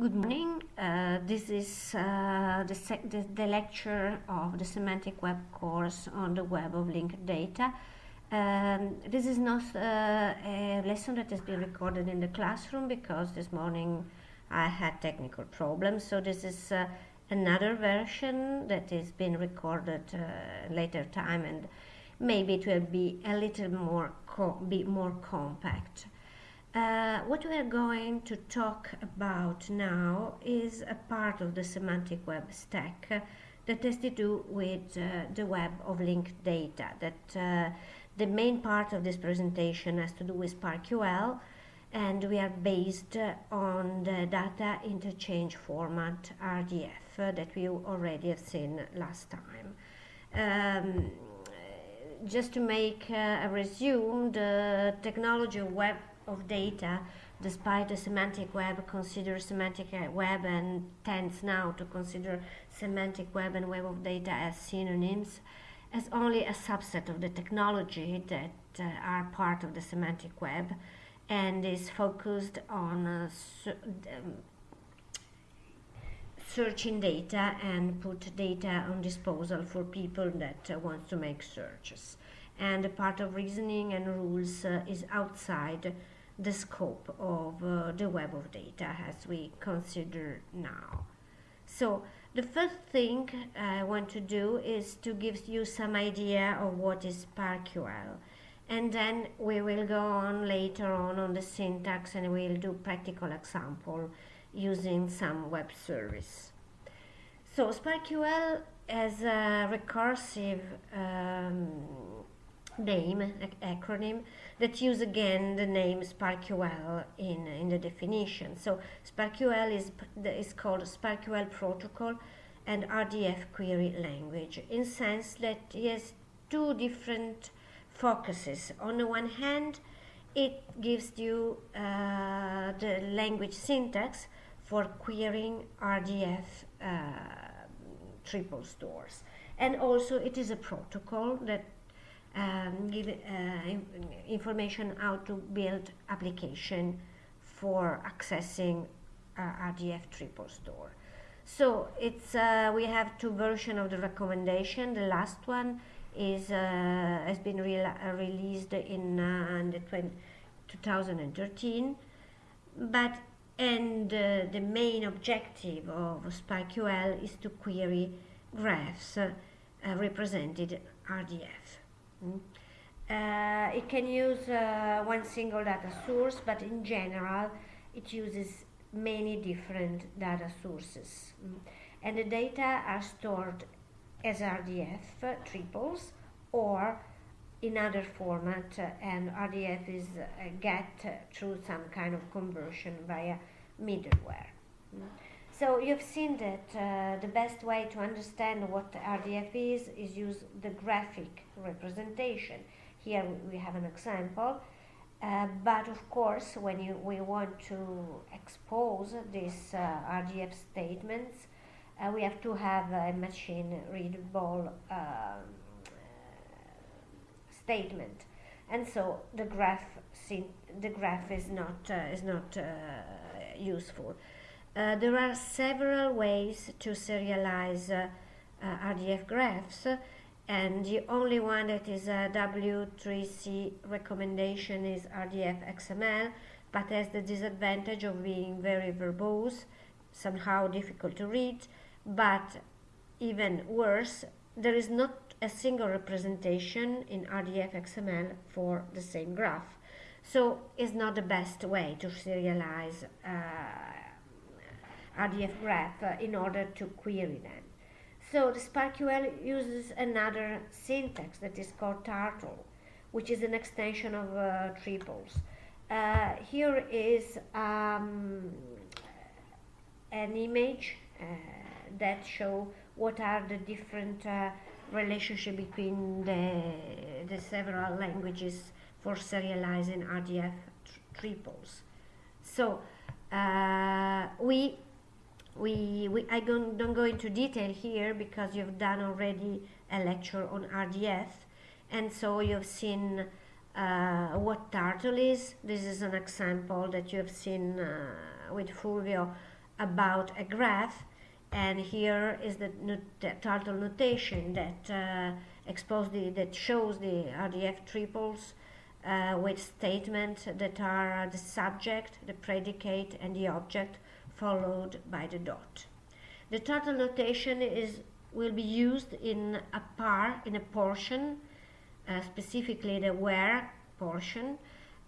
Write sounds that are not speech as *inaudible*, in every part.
Good morning. Uh, this is uh, the, the, the, lecture of the Semantic Web course on the web of linked data. Um, this is not uh, a lesson that has been recorded in the classroom because this morning I had technical problems. So this is uh, another version that is being recorded uh, later time and maybe it will be a little more be more compact. Uh, what we are going to talk about now is a part of the semantic web stack uh, that has to do with uh, the web of linked data. That uh, the main part of this presentation has to do with SPARQL, and we are based on the data interchange format RDF uh, that we already have seen last time. Um, just to make uh, a resume, the technology of web of data, despite the semantic web considers semantic web and tends now to consider semantic web and web of data as synonyms, as only a subset of the technology that uh, are part of the semantic web and is focused on uh, um, searching data and put data on disposal for people that uh, want to make searches. And the part of reasoning and rules uh, is outside the scope of uh, the web of data as we consider now. So the first thing I want to do is to give you some idea of what is SPARQL and then we will go on later on on the syntax and we'll do practical example using some web service. So SPARQL as a recursive um, name, acronym, that use again the name SPARQL in, in the definition. So SPARQL is, is called SPARQL protocol and RDF query language in sense that it has two different focuses. On the one hand, it gives you uh, the language syntax for querying RDF uh, triple stores. And also it is a protocol that um, give uh, information how to build application for accessing uh, RDF triple store. So it's uh, we have two versions of the recommendation. The last one is uh, has been re uh, released in, uh, in the 20, 2013, but and the main objective of SPARQL is to query graphs represented RDF. Uh, it can use uh, one single data source, but in general, it uses many different data sources. Mm. And the data are stored as RDF uh, triples or in other format, uh, and RDF is uh, get through some kind of conversion via middleware. Mm. So you've seen that uh, the best way to understand what RDF is is use the graphic representation. Here we have an example, uh, but of course when you, we want to expose these uh, RDF statements, uh, we have to have a machine readable um, statement, and so the graph the graph is not uh, is not uh, useful. Uh, there are several ways to serialize uh, uh, RDF graphs and the only one that is a W3C recommendation is RDF XML but has the disadvantage of being very verbose, somehow difficult to read, but even worse, there is not a single representation in RDF XML for the same graph. So it's not the best way to serialize uh, RDF graph uh, in order to query them. So the SparkQL uses another syntax that is called Turtle, which is an extension of uh, triples. Uh, here is um, an image uh, that show what are the different uh, relationship between the, the several languages for serializing RDF triples. So uh, we we, we I don't, don't go into detail here because you've done already a lecture on RDF and so you've seen uh, what turtle is. This is an example that you have seen uh, with Fulvio about a graph and here is the, not- the turtle notation that uh, expose the, that shows the RDF triples uh, with statements that are the subject, the predicate, and the object, followed by the dot. The turtle notation is will be used in a par in a portion, uh, specifically the where portion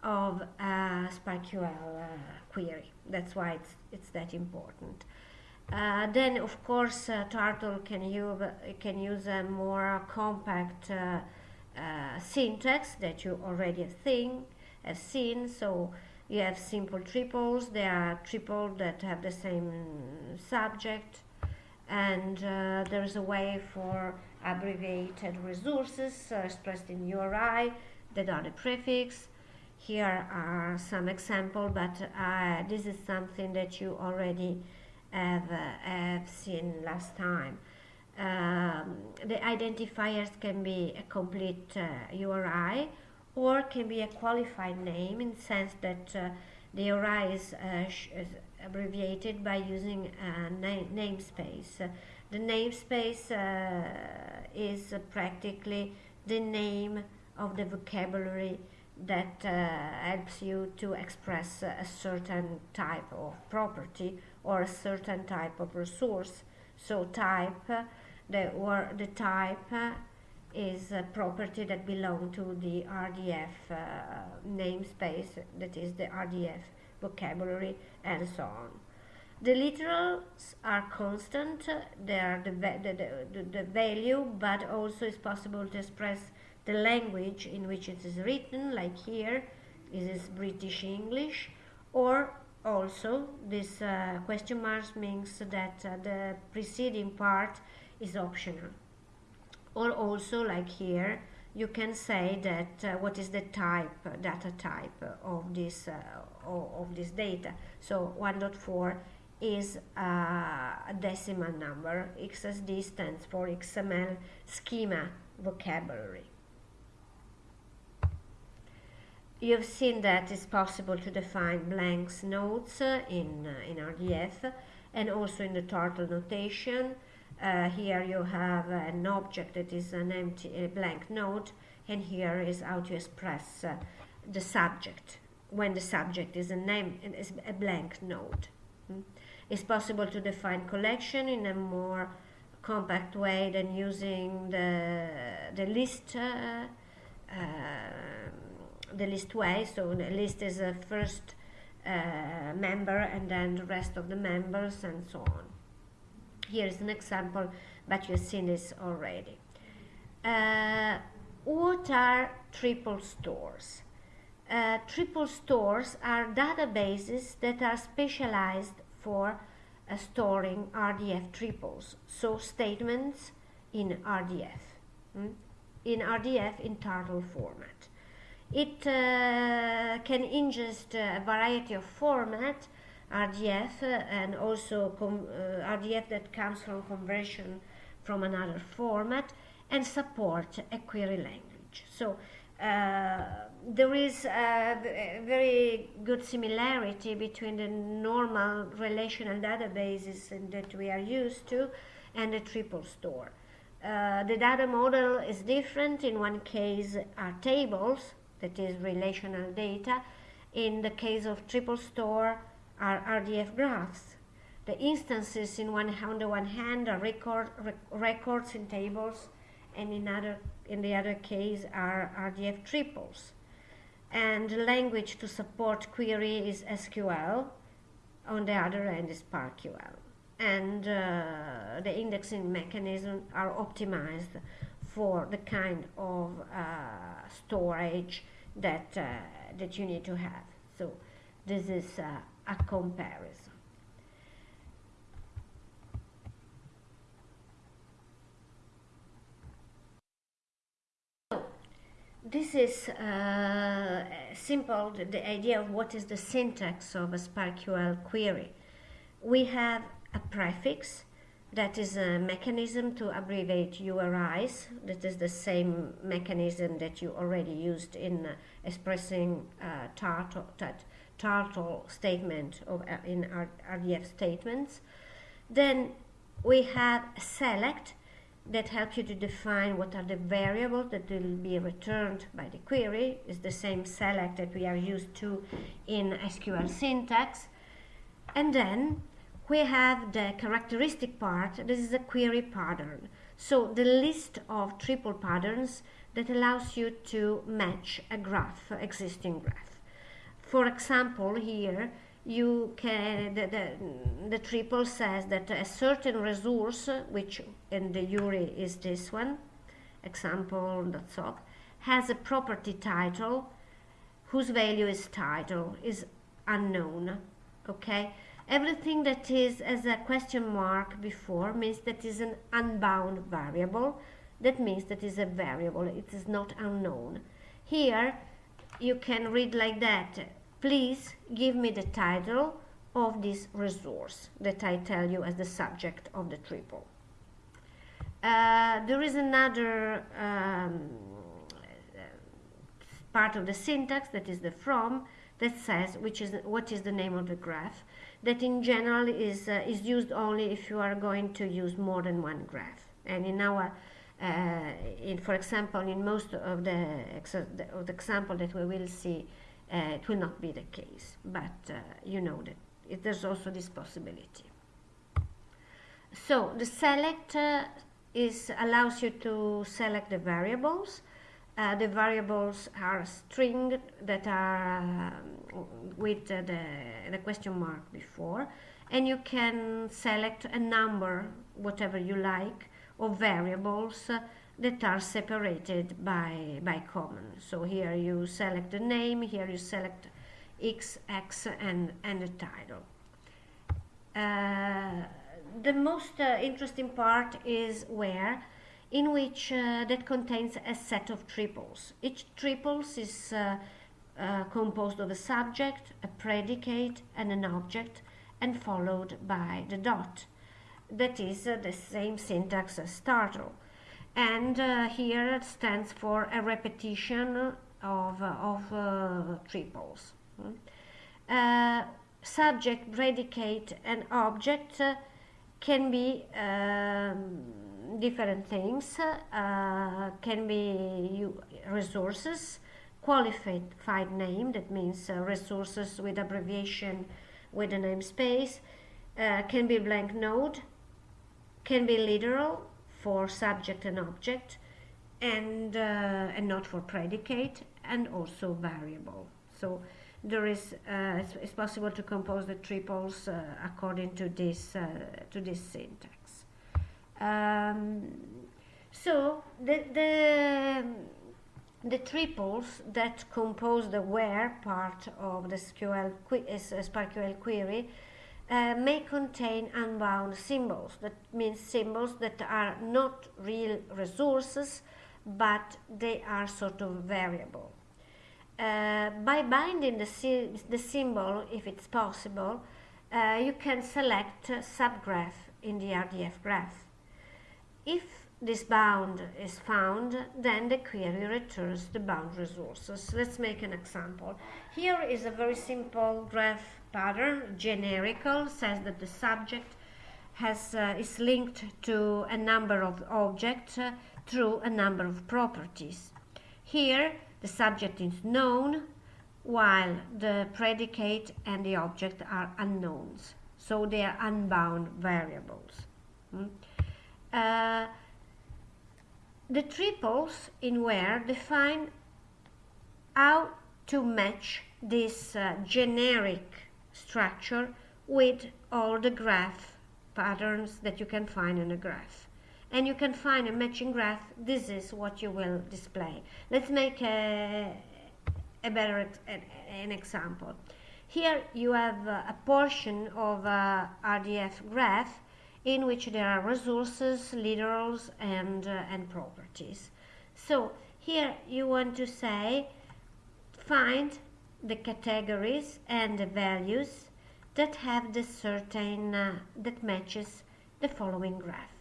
of a SPARQL uh, query. That's why it's it's that important. Uh, then, of course, uh, Turtle can use can use a more compact uh, uh, syntax that you already think have seen. So you have simple triples. There are triples that have the same subject, and uh, there is a way for abbreviated resources uh, expressed in URI that are the prefix. Here are some examples, but uh, this is something that you already have, uh, have seen last time. Um, the identifiers can be a complete uh, URI or can be a qualified name in the sense that uh, the URI is, uh, is abbreviated by using a na- namespace. Uh, the namespace uh, is uh, practically the name of the vocabulary that uh, helps you to express a certain type of property or a certain type of resource. So type, uh, the or the type uh, is a property that belong to the RDF uh, namespace, that is the RDF vocabulary, and so on. The literals are constant, they are the, the, the, the value, but also it's possible to express the language in which it is written, like here, this is British English, or also this uh, question marks means that uh, the preceding part is optional. Or also, like here, you can say that uh, what is the type, data type of this uh, of, of this data. So 1.4 is uh, a decimal number. XSD stands for XML schema vocabulary. You've seen that it's possible to define blanks nodes uh, in, uh, in RDF and also in the turtle notation. Uh, here you have an object that is an empty a blank node and here is how to express uh, the subject when the subject is a name is a blank node. Mm. It's possible to define collection in a more compact way than using the, the list uh, uh, the list way. So the list is a first uh, member and then the rest of the members and so on. Here is an example, but you've seen this already. Uh, what are triple stores? Uh, triple stores are databases that are specialized for uh, storing RDF triples, so statements in RDF, mm? in RDF in turtle format. It uh, can ingest a variety of format, RDF, uh, and also uh, RDF that comes from conversion from another format, and support a query language. So uh, there is a very good similarity between the normal relational databases that we are used to and the triple store. Uh, the data model is different. In one case, are tables, that is relational data. In the case of triple store, are RDF graphs. The instances in one on the one hand are record, rec- records in tables, and in other in the other case are RDF triples. And the language to support query is SQL. On the other end is SPARQL. And uh, the indexing mechanism are optimized for the kind of uh, storage that uh, that you need to have. So this is uh, a comparison. This is uh, simple, the, the idea of what is the syntax of a SPARQL query. We have a prefix that is a mechanism to abbreviate URIs. That is the same mechanism that you already used in uh, expressing uh, turtle statement of, uh, in RDF statements. Then we have select that helps you to define what are the variables that will be returned by the query. It's the same select that we are used to in SQL syntax. And then we have the characteristic part. This is a query pattern. So the list of triple patterns that allows you to match a graph, existing graph. For example, here you can the, the, the triple says that a certain resource, which in the URI is this one, example.soc, has a property title whose value is title is unknown. Okay, everything that is as a question mark before means that is an unbound variable. That means that is a variable. It is not unknown. Here you can read like that please give me the title of this resource that I tell you as the subject of the triple. Uh, there is another um, part of the syntax that is the from that says which is what is the name of the graph that in general is uh, is used only if you are going to use more than one graph. And in our uh, in, for example, in most of the, of the example that we will see, uh, it will not be the case. But uh, you know that it, there's also this possibility. So the select is allows you to select the variables. Uh, the variables are string that are uh, with uh, the, the question mark before and you can select a number whatever you like of variables that are separated by, by common. So here you select the name, here you select x, x, and, and the title. Uh, the most uh, interesting part is where in which uh, that contains a set of triples. Each triples is uh, uh, composed of a subject, a predicate, and an object, and followed by the dot that is uh, the same syntax as turtle. And uh, here it stands for a repetition of, uh, of uh, triples. Uh, subject, predicate, and object uh, can be um, different things, can be resources, qualified name, that means resources with abbreviation with a namespace, can be blank node, can be literal for subject and object and, uh, and not for predicate and also variable. So there is, uh, it's, it's, possible to compose the triples uh, according to this, uh, to this syntax. Um, so the, the, the triples that compose the where part of the SQL, SPARQL query uh, may contain unbound symbols. That means symbols that are not real resources, but they are sort of variable. Uh, by binding the, the symbol, if it's possible, uh, you can select a subgraph in the RDF graph. If this bound is found, then the query returns the bound resources. Let's make an example. Here is a very simple graph pattern, generical, says that the subject has, uh, is linked to a number of objects uh, through a number of properties. Here, the subject is known, while the predicate and the object are unknowns. So they are unbound variables. Mm. Uh, the triples in where define how to match this uh, generic structure with all the graph patterns that you can find in a graph. And you can find a matching graph. This is what you will display. Let's make a, a better an example. Here you have a portion of a RDF graph in which there are resources, literals, and, uh, and properties. So here you want to say find the categories and the values that have the certain uh, that matches the following graph.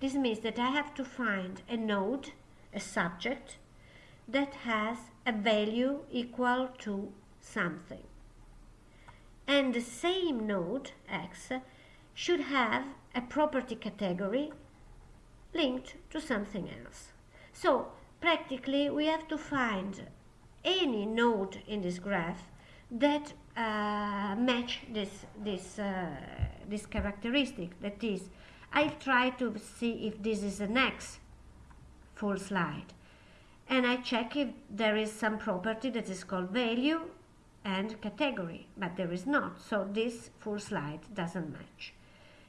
This means that I have to find a node, a subject, that has a value equal to something. and the same node x should have a property category linked to something else. So practically we have to find any node in this graph that uh, match this this uh, this characteristic. That is I'll try to see if this is an X full slide. And I check if there is some property that is called value and category but there is not. So this full slide doesn't match.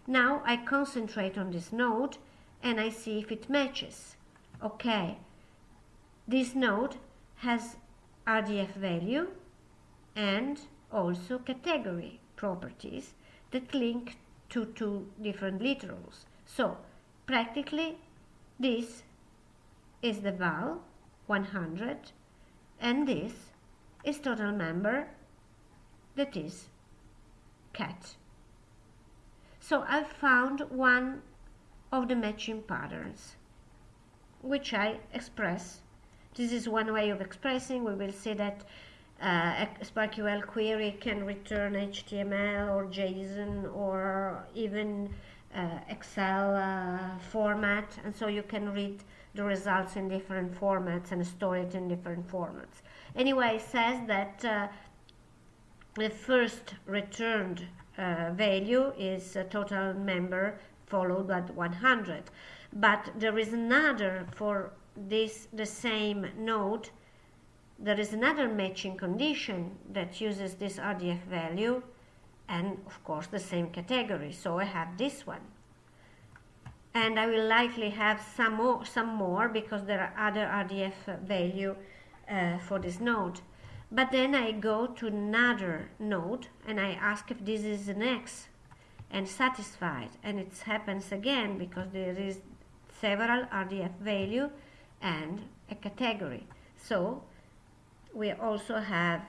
Now I concentrate on this node and I see if it matches. Okay. This node has RDF value and also category properties that link to two different literals. So practically this is the val 100 and this is total member that is cat. So I found one of the matching patterns which I express. This is one way of expressing. We will see that uh, a SPARQL query can return HTML or JSON or even uh, Excel uh, format and so you can read the results in different formats and store it in different formats. Anyway, it says that uh, the first returned uh, value is a total member followed by 100 but there is another for this the same node there is another matching condition that uses this RDF value and of course the same category. So I have this one. And I will likely have some more, some more because there are other RDF value uh, for this node. But then I go to another node and I ask if this is an X and satisfied. And it happens again because there is several RDF value and a category. So we also have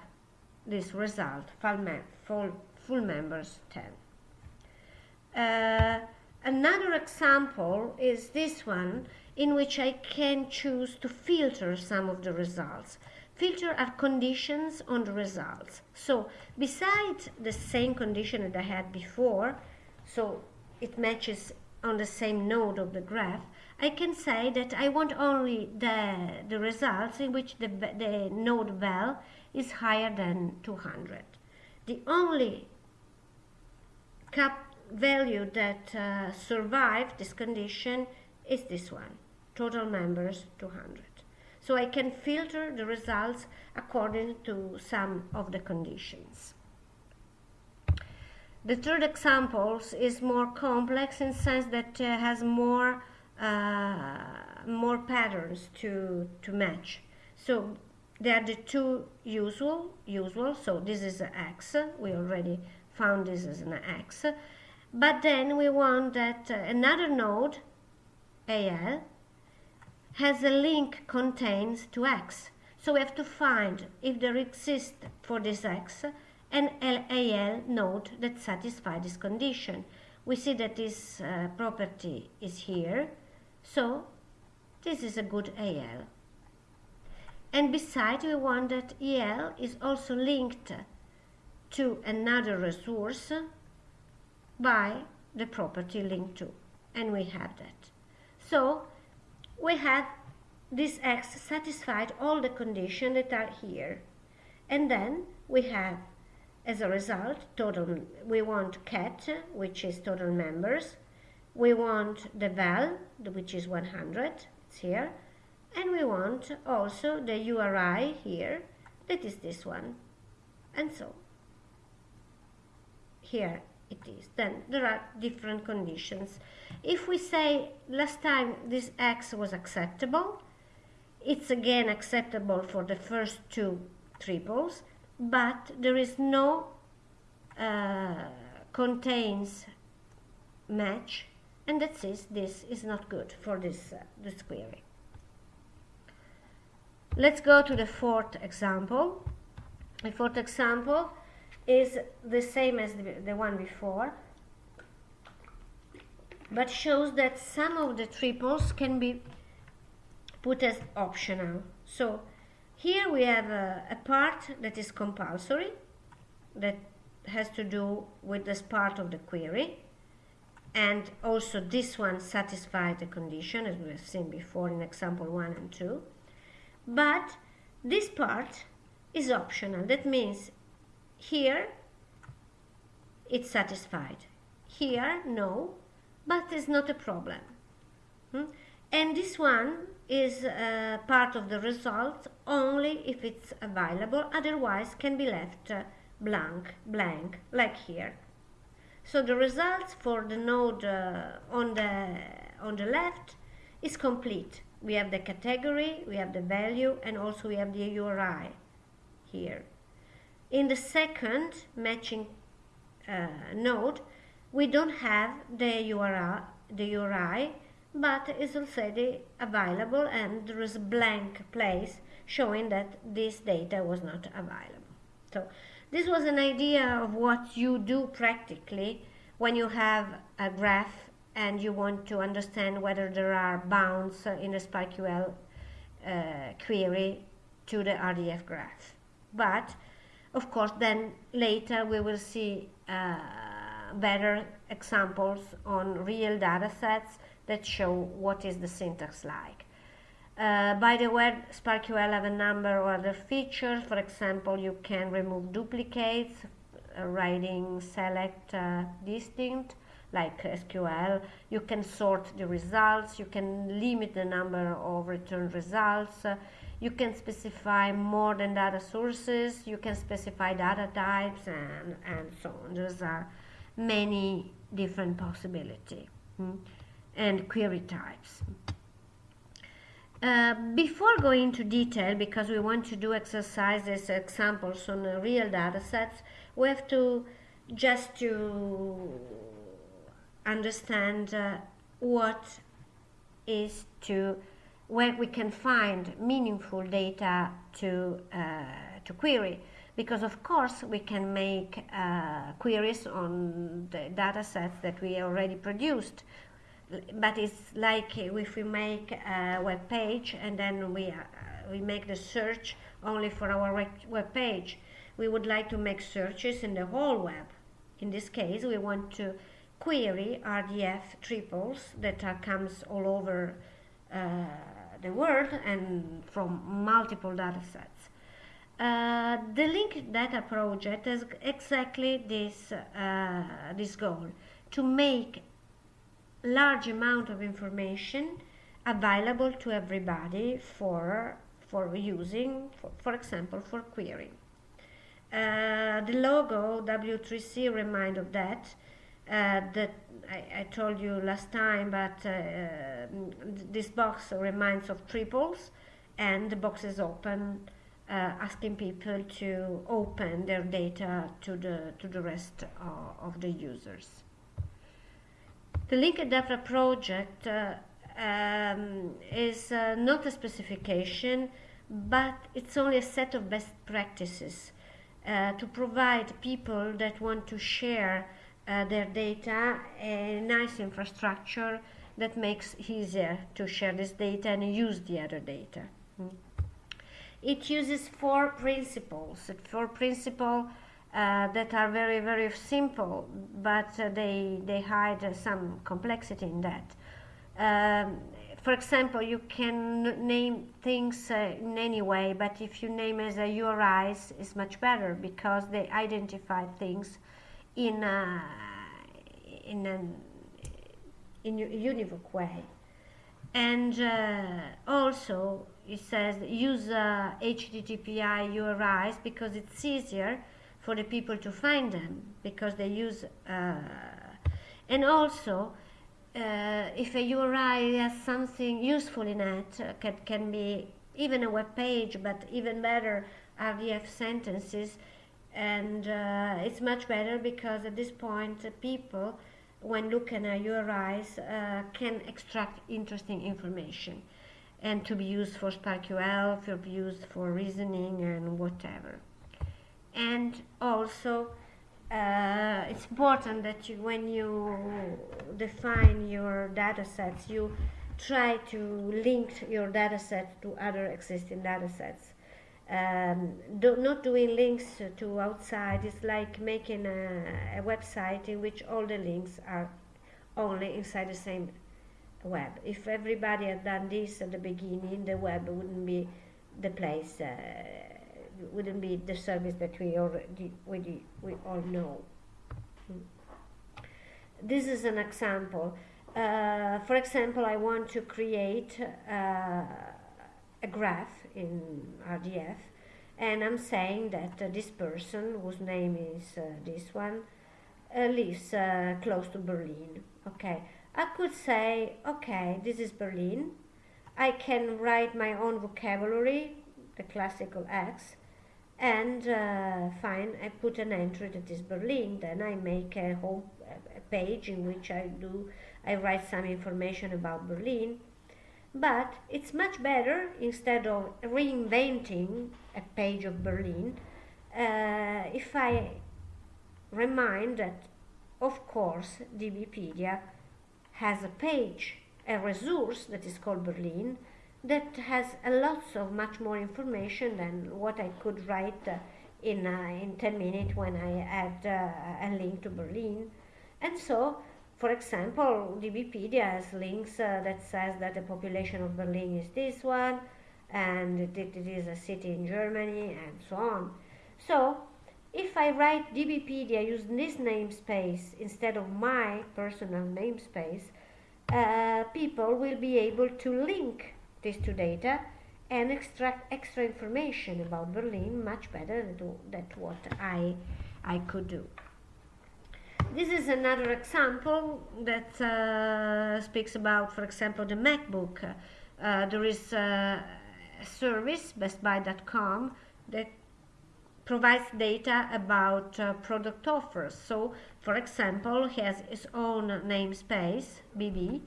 this result, full, mem full, full members 10. Uh, another example is this one in which I can choose to filter some of the results. Filter are conditions on the results. So besides the same condition that I had before, so it matches on the same node of the graph, I can say that I want only the, the results in which the, the node val is higher than 200. The only cap value that uh, survived this condition is this one, total members 200. So I can filter the results according to some of the conditions. The third example is more complex in sense that uh, has more more patterns to, to match. So they are the two usual, usual. So this is an X. We already found this as an X. But then we want that uh, another node, AL, has a link contains to X. So we have to find if there exists for this X an AL node that satisfies this condition. We see that this uh, property is here so this is a good AL. And besides, we want that EL is also linked to another resource by the property linked to. And we have that. So we have this X satisfied all the conditions that are here. And then we have, as a result, total, we want cat, which is total members, we want the val, which is 100, it's here, and we want also the URI here, that is this one, and so here it is. Then there are different conditions. If we say last time this X was acceptable, it's again acceptable for the first two triples, but there is no uh, contains match and that says this is not good for this, uh, this query. Let's go to the fourth example. The fourth example is the same as the, the one before, but shows that some of the triples can be put as optional. So here we have a, a part that is compulsory, that has to do with this part of the query and also this one satisfies the condition as we have seen before in example 1 and 2 but this part is optional. That means here it's satisfied. Here no but it's not a problem. Hmm? and this one is uh, part of the result only if it's available. Otherwise can be left uh, blank blank like here so the results for the node uh, on the on the left is complete we have the category we have the value and also we have the URI here in the second matching uh, node we don't have the URI the URI but is already available and there is a blank place showing that this data was not available. So this was an idea of what you do practically when you have a graph and you want to understand whether there are bounds in a SPARQL uh, query to the RDF graph. But of course then later we will see uh, better examples on real data sets that show what is the syntax like. Uh, by the way, SPARQL have a number of other features. For example, you can remove duplicates, uh, writing select uh, distinct like SQL. You can sort the results. You can limit the number of returned results. Uh, you can specify more than data sources. You can specify data types and, and so on. Those are many different possibilities. Hmm? and query types. Uh, before going into detail, because we want to do exercises, examples on uh, real data sets, we have to just to understand uh, what is to where we can find meaningful data to uh, to query. Because of course we can make uh, queries on the data sets that we already produced but it's like if we make a web page and then we uh, we make the search only for our web page we would like to make searches in the whole web in this case we want to query RDF triples that are, comes all over uh, the world and from multiple data sets. Uh, the linked data project has exactly this, uh, this goal to make large amount of information available to everybody for for using for, for example for querying. Uh, the logo W3C remind of that uh, that I, I, told you last time but uh, this box reminds of triples and the box is open uh, asking people to open their data to the to the rest of the users the linked data project uh, um, is uh, not a specification, but it's only a set of best practices uh, to provide people that want to share uh, their data a nice infrastructure that makes easier to share this data and use the other data. Mm. It uses four principles. Four principles uh, that are very very simple but uh, they they hide uh, some complexity in that. Um, for example you can name things uh, in any way but if you name as a URIs it's much better because they identify things in a, in an in a univoc way. And uh, also it says use HTTPI URIs because it's easier for the people to find them because they use uh, and also uh, if a URI has something useful in it uh, can, can be even a web page but even better RDF sentences. And uh, it's much better because at this point uh, people when looking at URIs uh, can extract interesting information and to be used for SPARQL, to be used for reasoning and whatever and also uh, it's important that you, when you define your data sets, you try to link your data set to other existing data sets. Um, do, not doing links to outside is like making a, a website in which all the links are only inside the same web. If everybody had done this at the beginning, the web wouldn't be the place, uh, wouldn't be the service that we already we, we all know. This is an example. Uh, for example, I want to create uh, a graph in RDF and I'm saying that uh, this person, whose name is uh, this one, uh, lives uh, close to Berlin. Okay, I could say, okay, this is Berlin. I can write my own vocabulary, the classical X, and uh, fine, I put an entry that is Berlin. Then I make a whole a page in which I do, I write some information about Berlin but it's much better instead of reinventing a page of Berlin uh, if I remind that of course DBpedia has a page, a resource that is called Berlin that has a lots of much more information than what I could write uh, in, uh, in 10 minutes when I add uh, a link to Berlin. And so for example, DBpedia has links uh, that says that the population of Berlin is this one, and it, is a city in Germany, and so on. So, if I write DBpedia using this namespace instead of my personal namespace, uh, people will be able to link these two data and extract extra information about Berlin much better than, than what I, I could do. This is another example that uh, speaks about, for example, the MacBook. Uh, there is a service, bestbuy.com, that provides data about uh, product offers. So, for example, he has his own namespace, BB,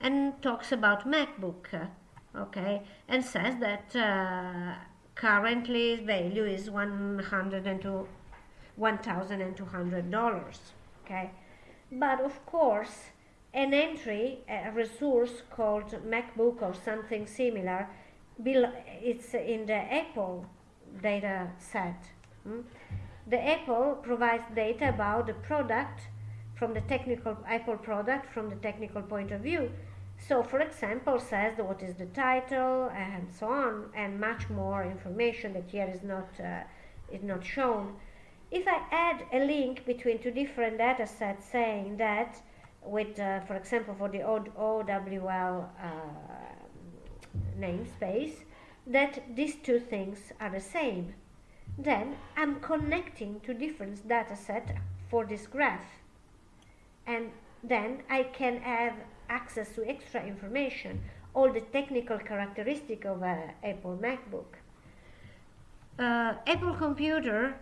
and talks about MacBook, okay, and says that uh, currently value is $102,200 okay but of course an entry a resource called macbook or something similar it's in the apple data set hmm? the apple provides data about the product from the technical apple product from the technical point of view so for example says what is the title and so on and much more information that here is not uh, is not shown if I add a link between two different data sets saying that with, uh, for example, for the OWL uh, namespace, that these two things are the same, then I'm connecting two different data sets for this graph. And then I can have access to extra information, all the technical characteristic of an Apple MacBook. Uh, Apple computer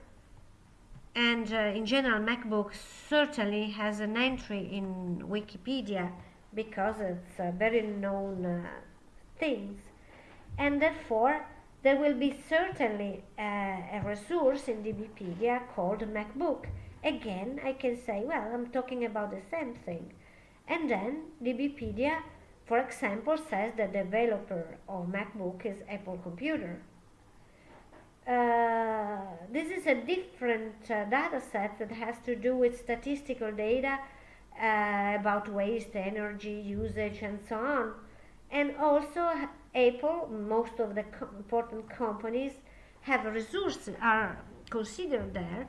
and uh, in general MacBook certainly has an entry in Wikipedia because it's a very known uh, things and therefore there will be certainly a, a resource in DBpedia called MacBook. Again, I can say, well, I'm talking about the same thing. And then DBpedia, for example, says the developer of MacBook is Apple Computer. Uh, this is a different uh, data set that has to do with statistical data uh, about waste, energy, usage, and so on. And also, Apple, most of the co important companies have resources are considered there.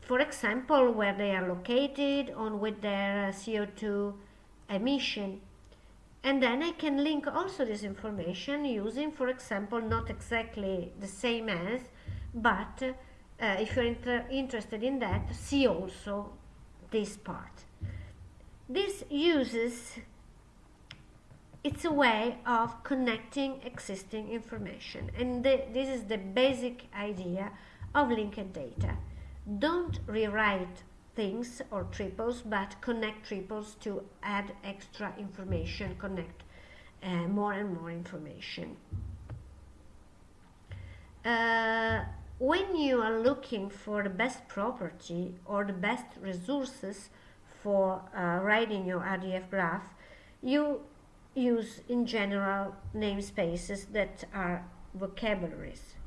For example, where they are located, on with their CO2 emission. And then I can link also this information using, for example, not exactly the same as, but uh, if you're inter interested in that, see also this part. This uses, it's a way of connecting existing information. And the, this is the basic idea of linked data. Don't rewrite things or triples, but connect triples to add extra information, connect uh, more and more information. Uh, when you are looking for the best property or the best resources for uh, writing your RDF graph, you use in general namespaces that are vocabularies.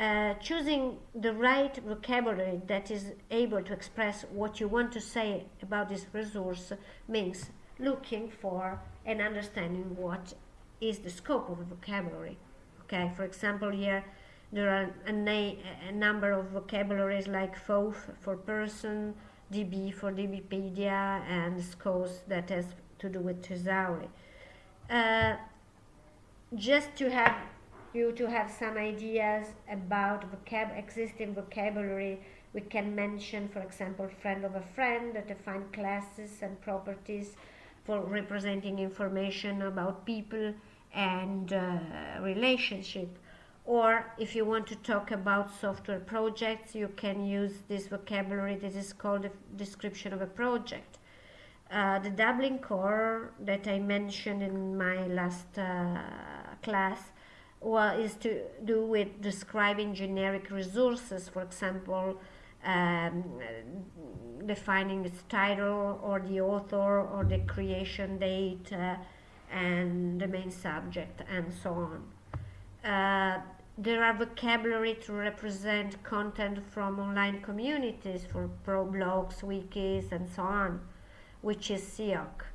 Uh, choosing the right vocabulary that is able to express what you want to say about this resource means looking for and understanding what is the scope of the vocabulary. Okay, for example, here there are a, a number of vocabularies like FOAF for person, DB for DBpedia, and SKOS that has to do with Thesauri. Uh, just to have you to have some ideas about vocab existing vocabulary. We can mention for example friend of a friend that define classes and properties for representing information about people and uh, relationship. Or if you want to talk about software projects you can use this vocabulary this is called a description of a project. Uh, the Dublin core that I mentioned in my last uh, class well, is to do with describing generic resources, for example, um, defining its title or the author or the creation date uh, and the main subject and so on. Uh, there are vocabulary to represent content from online communities for pro blogs, wikis, and so on, which is SIOC.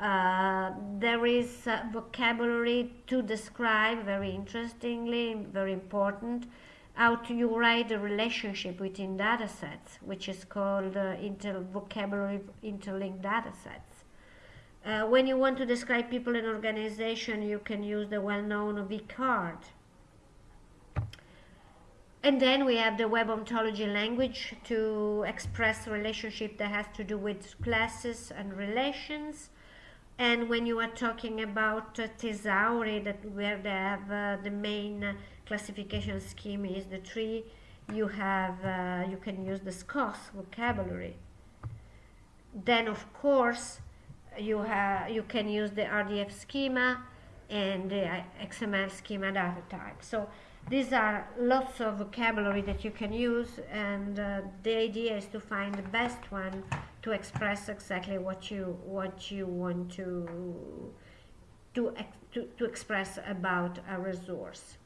Uh, there is uh, vocabulary to describe, very interestingly, very important, how to you write the relationship between data sets, which is called uh, inter vocabulary interlinked data sets. Uh, when you want to describe people in organization, you can use the well-known VCARD. And then we have the web ontology language to express relationship that has to do with classes and relations and when you are talking about uh, that where they have uh, the main classification scheme is the tree, you have uh, you can use the SKOS vocabulary. Then of course you have you can use the RDF schema and the uh, XML schema data type. So these are lots of vocabulary that you can use, and uh, the idea is to find the best one to express exactly what you what you want to to to, to express about a resource.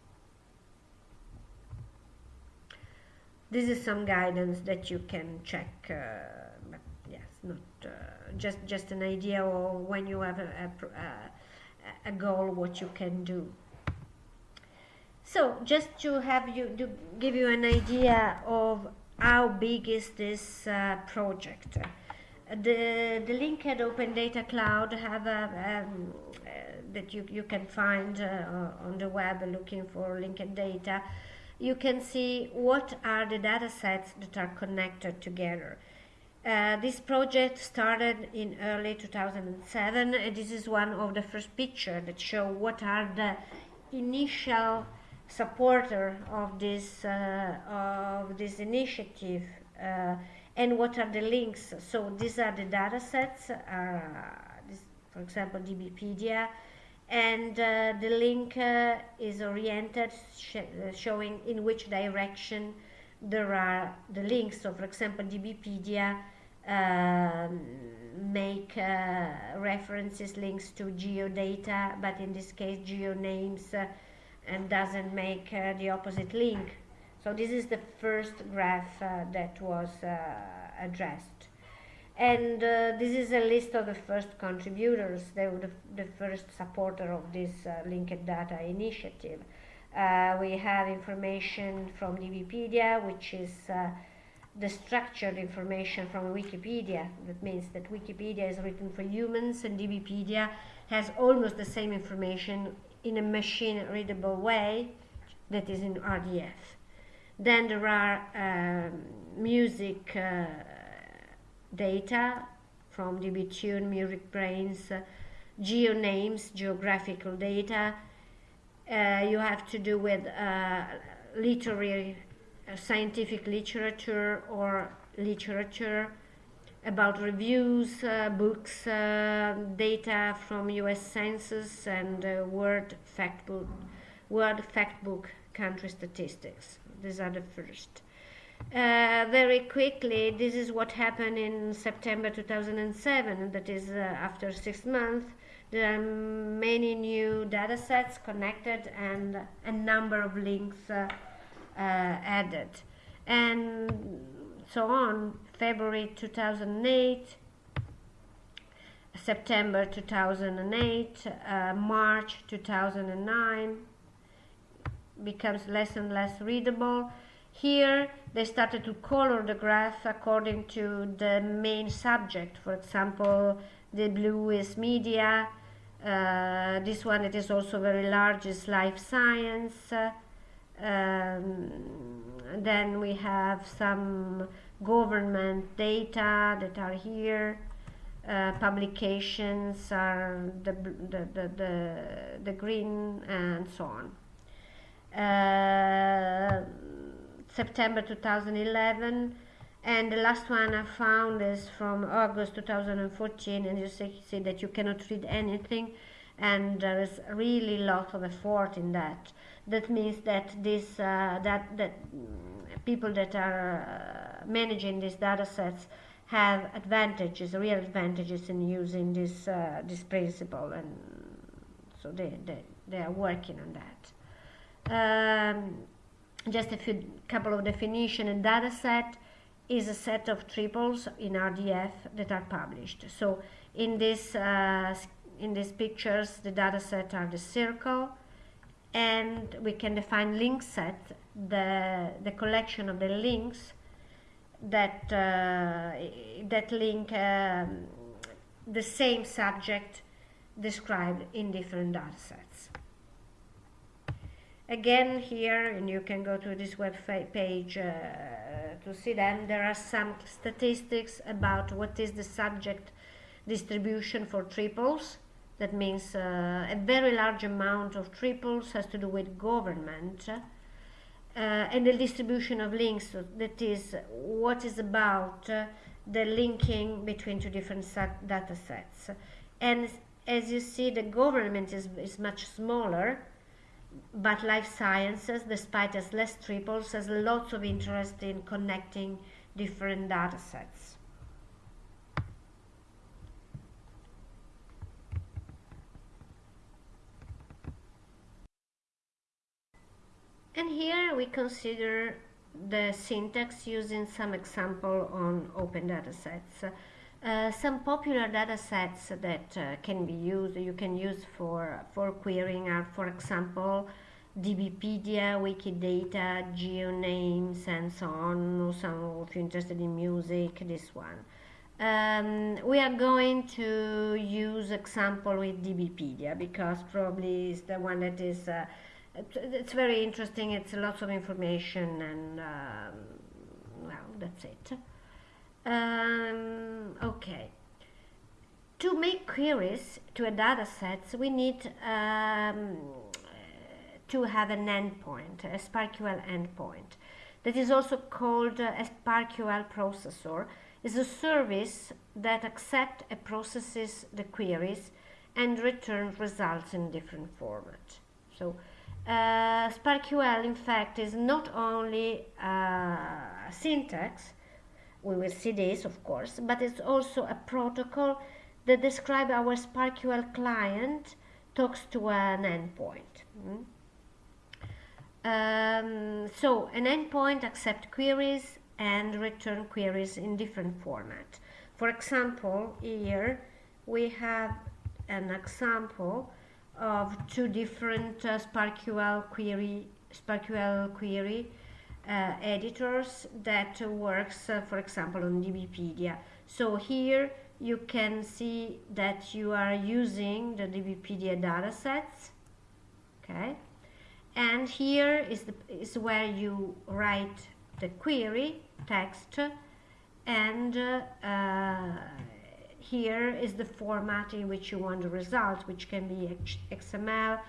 This is some guidance that you can check, uh, but yes, not uh, just just an idea or when you have a, a, a goal, what you can do. So just to have you to give you an idea of how big is this uh, project the the linked open data cloud have a um, uh, that you, you can find uh, on the web looking for linked data. You can see what are the data sets that are connected together. Uh, this project started in early 2007 and this is one of the first pictures that show what are the initial supporter of this uh, of this initiative uh, and what are the links. So these are the data sets, uh, this, for example, DBpedia, and uh, the link uh, is oriented, sh uh, showing in which direction there are the links. So, for example, DBpedia um, make uh, references, links to geodata, but in this case, geonames, uh, and doesn't make the opposite link. So this is the first graph uh, that was uh, addressed. And uh, this is a list of the first contributors. They were the, the first supporter of this uh, linked data initiative. Uh, we have information from DBpedia, which is uh, the structured information from Wikipedia. That means that Wikipedia is written for humans and DBpedia has almost the same information in a machine readable way that is in RDF. Then there are um, music uh, data from DBTune, MusicBrainz, uh, geonames, geographical data. Uh, you have to do with uh, literary, uh, scientific literature or literature about reviews, uh, books, data from U.S. Census and World Fact World Factbook country statistics. These are the first. Uh, very quickly, this is what happened in September 2007, that is uh, after six months. There are many new data sets connected and a number of links uh, added and so on February 2008 September 2008 uh, March 2009 becomes less and less readable. Here they started to color the graph according to the main subject for example the blue is media uh, this one it is also very large is life science. Um, then we have some government data that are here. Uh, publications are the, the, the, the, the green and so on uh, September 2011 and the last one I found is from August 2014 and you see, see that you cannot read anything and there is really lot of effort in that. That means that this uh, that that people that are uh, managing these data sets have advantages real advantages in using this uh, this principle and so they, they they are working on that um, just a few couple of definition a data set is a set of triples in RDF that are published. So in this uh, in these pictures, the data set are the circle, and we can define link set, the the collection of the links that uh, that link um, the same subject described in different data sets. Again here, and you can go to this web page uh, to see them, there are some statistics about what is the subject distribution for triples. That means uh, a very large amount of triples has to do with government. Uh, and the distribution of links, that is what is about uh, the linking between two different data sets. And as you see, the government is, is much smaller, but life sciences, despite as less triples, has lots of interest in connecting different data sets. And here we consider the syntax using some example on open data sets. Uh, some popular data sets that uh, can be used, you can use for, for querying are, for example, DBpedia, Wikidata, GeoNames, and so on. Some if you're interested in music, this one. Um, we are going to use example with DBpedia because probably is the one that is uh, it's very interesting. It's lots of information, and um, well, that's it. Um, okay. To make queries to a data set, we need um, to have an endpoint, a SPARQL endpoint. That is also called a SPARQL processor. is a service that accepts and processes the queries and returns results in different formats. So uh, SPARQL, in fact, is not only uh, syntax, we will see this, of course, but it's also a protocol that describes our SPARQL client talks to an endpoint. Mm? Um, so an endpoint accepts queries and return queries in different format. For example, here we have an example of two different uh, SPARQL query, SPARQL query uh, editors that works, uh, for example, on DBpedia. So here you can see that you are using the DBpedia datasets, okay? And here is, the, is where you write the query text and uh, here is the format in which you want the result, which can be XML,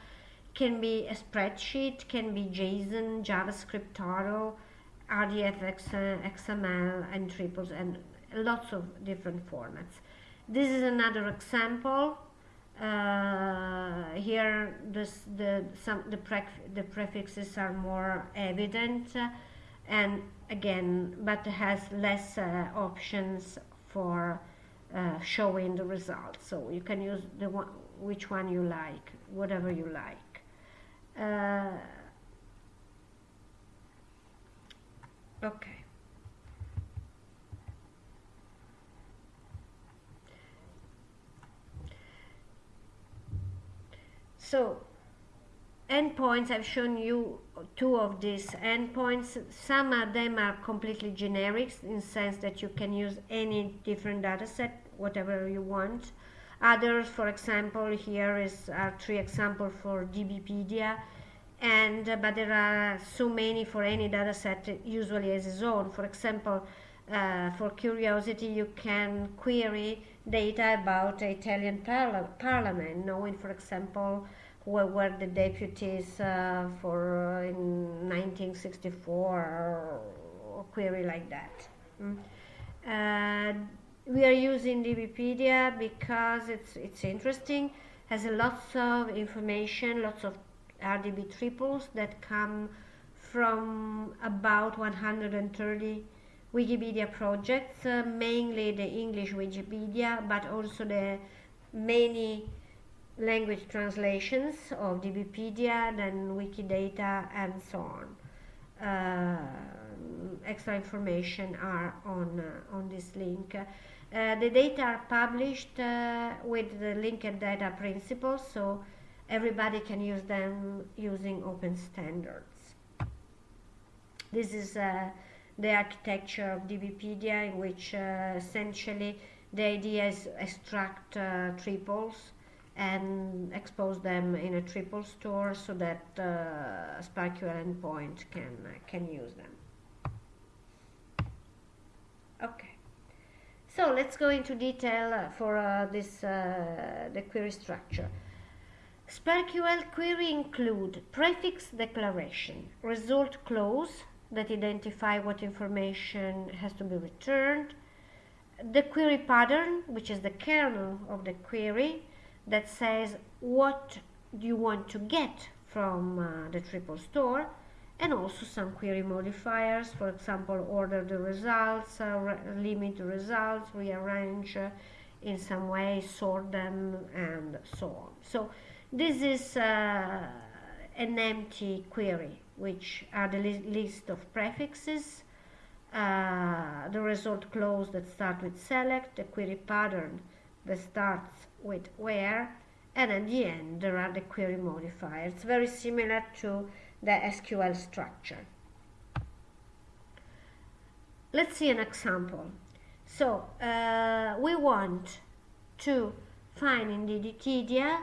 can be a spreadsheet, can be JSON, JavaScript, Turtle, RDF, XML, and triples, and lots of different formats. This is another example. Uh, here, this, the some the, pref the prefixes are more evident, uh, and again, but has less uh, options for uh, showing the results. So you can use the one, which one you like, whatever you like. Uh, Okay. So endpoints, I've shown you two of these endpoints. Some of them are completely generic in sense that you can use any different data set, whatever you want. Others, for example, here is are three examples for DBpedia, and uh, but there are so many for any data set usually as its own. For example, uh, for curiosity, you can query data about the Italian parla parliament, knowing, for example, who were the deputies uh, for uh, in 1964 or, or, query like that. Mm. Uh, we are using DBpedia because it's it's interesting, has lots of information, lots of RDB triples that come from about 130 Wikipedia projects, uh, mainly the English Wikipedia, but also the many language translations of DBpedia, then Wikidata, and so on. Uh, extra information are on uh, on this link. Uh, the data are published uh, with the linked data principles, so everybody can use them using open standards. This is uh, the architecture of DBpedia, in which essentially the idea is extract triples and expose them in a triple store so that uh, SPARQL endpoint can, uh, can use them. Okay, so let's go into detail uh, for uh, this uh, the query structure. SPARQL query include prefix declaration, result clause that identify what information has to be returned, the query pattern, which is the kernel of the query, that says what do you want to get from uh, the triple store and also some query modifiers. For example order the results uh, limit the results rearrange uh, in some way sort them and so on. So this is uh, an empty query which are the li list of prefixes. Uh, the result clause that start with select the query pattern that starts with where and at the end there are the query modifiers. Very similar to the SQL structure. Let's see an example. So uh, we want to find in the Wikipedia,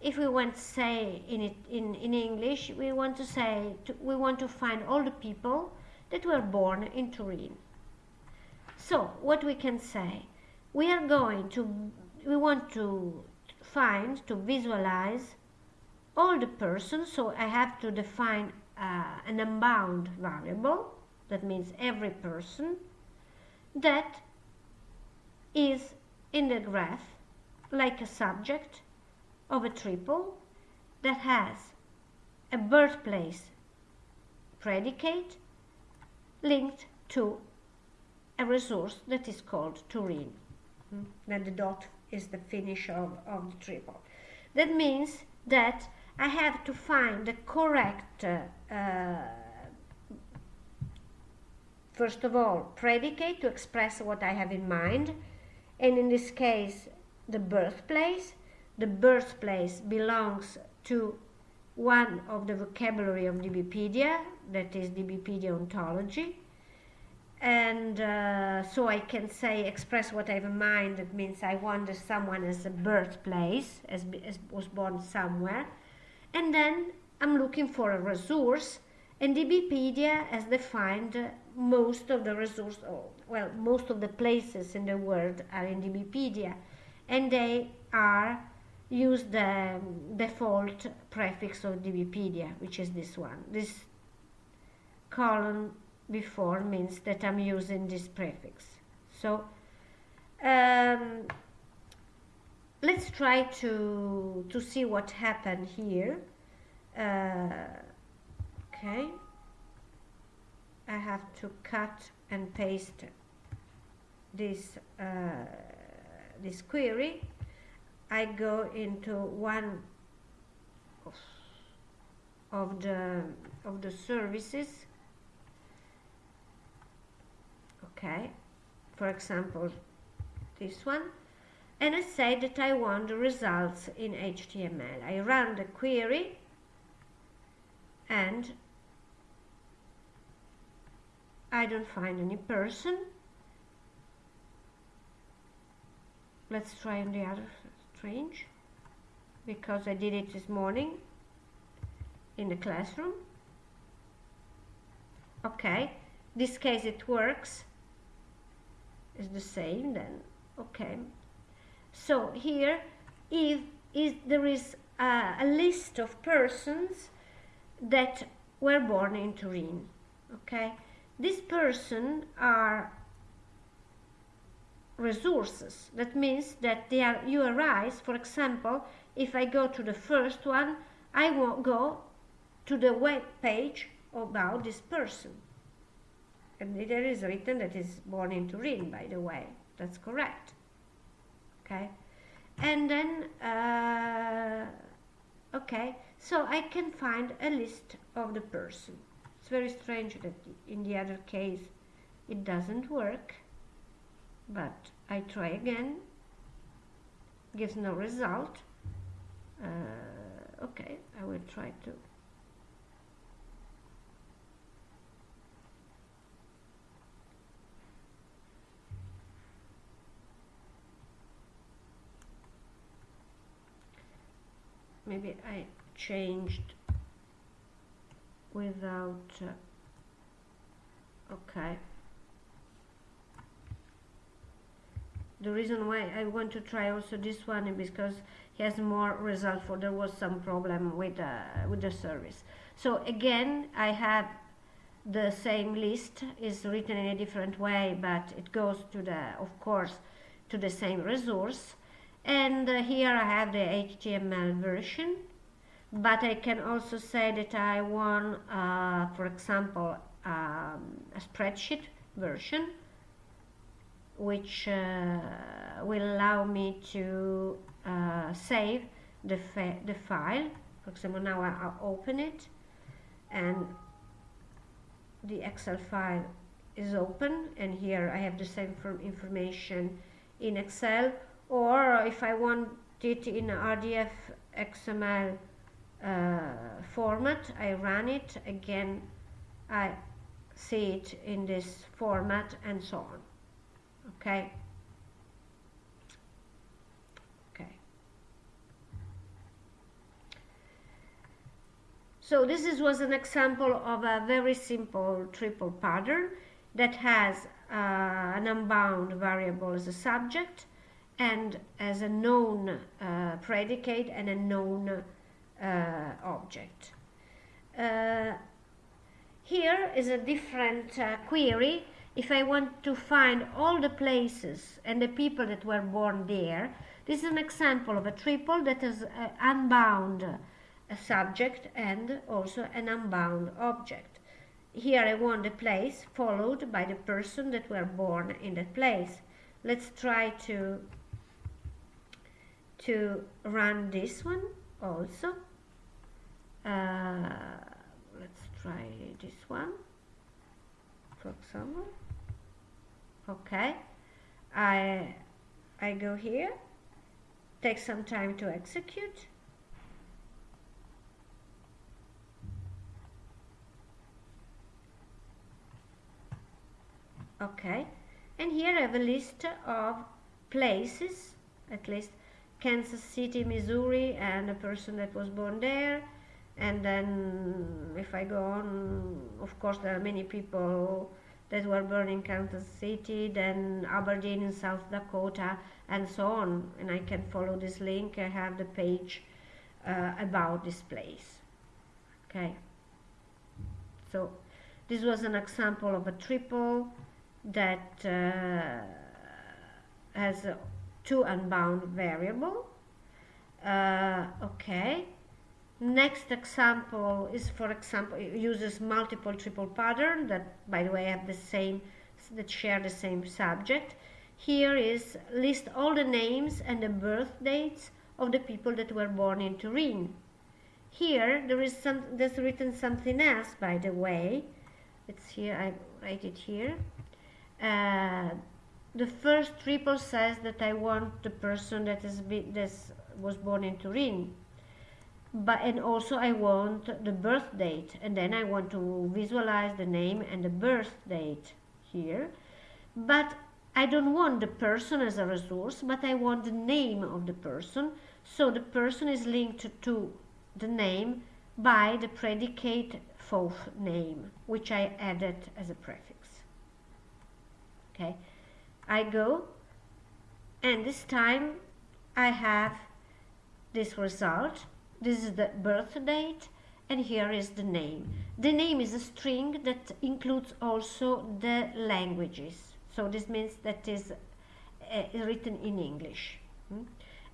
if we want to say in it in, in English, we want to say to, we want to find all the people that were born in Turin. So what we can say, we are going to we want to find, to visualize all the persons. So I have to define uh, an unbound variable, that means every person, that is in the graph like a subject of a triple that has a birthplace predicate linked to a resource that is called Turin. Hmm? Then the dot is the finish of, of the triple. That means that I have to find the correct, uh, first of all, predicate to express what I have in mind. And in this case, the birthplace. The birthplace belongs to one of the vocabulary of DBpedia, that is DBpedia ontology and uh, so I can say express what I have in mind. That means I want someone as a birthplace, as, as was born somewhere, and then I'm looking for a resource. And DBpedia has defined most of the resource, well, most of the places in the world are in DBpedia, and they are use the default prefix of DBpedia, which is this one. This column before means that I'm using this prefix. So um, let's try to, to see what happened here. Uh, okay. I have to cut and paste this, uh, this query. I go into one of the, of the services okay for example this one and I say that I want the results in HTML I run the query and I don't find any person. Let's try on the other strange because I did it this morning in the classroom. Okay this case it works. Is the same then. Okay so here if is there is a, a, list of persons that were born in Turin okay this person are resources that means that they are URIs for example if I go to the first one I will go to the web page about this person. And there is written that is born in Turin, by the way. That's correct. Okay. And then, uh, okay, so I can find a list of the person. It's very strange that in the other case it doesn't work, but I try again, gives no result. Uh, okay, I will try to maybe I changed without uh, okay. The reason why I want to try also this one is because he has more result for there was some problem with uh, with the service. So again I have the same list is written in a different way but it goes to the of course to the same resource and uh, here I have the HTML version. But I can also say that I want uh, for example um, a spreadsheet version which uh, will allow me to uh, save the, the file. For example now I, I'll open it and the Excel file is open. And here I have the same information in Excel or if I want it in RDF XML uh, format I run it. Again I see it in this format and so on. Okay. So this is, was an example of a very simple triple pattern that has uh, an unbound variable as a subject and as a known uh, predicate and a known uh, object. Uh, here is a different uh, query. If I want to find all the places and the people that were born there, this is an example of a triple that has an unbound uh, subject and also an unbound object. Here I want the place followed by the person that were born in that place. Let's try to to run this one also. Uh, let's try this one for example. Okay. I I go here. Take some time to execute. Okay. And here I have a list of places at least Kansas City, Missouri, and a person that was born there. And then, if I go on, of course, there are many people that were born in Kansas City, then Aberdeen in South Dakota, and so on. And I can follow this link. I have the page uh, about this place. Okay. So, this was an example of a triple that uh, has to unbound variable. Uh, okay. Next example is, for example, uses multiple triple pattern that, by the way, have the same, that share the same subject. Here is list all the names and the birth dates of the people that were born in Turin. Here, there is some, there's written something else, by the way. It's here, I write it here. uh, the first triple says that I want the person that is that was born in Turin. But and also I want the birth date and then I want to visualize the name and the birth date here. But I don't want the person as a resource but I want the name of the person. So the person is linked to the name by the predicate FOAF name which I added as a prefix. Okay I go and this time I have this result this is the birth date and here is the name. The name is a string that includes also the languages. So this means that is uh, written in English. Hmm?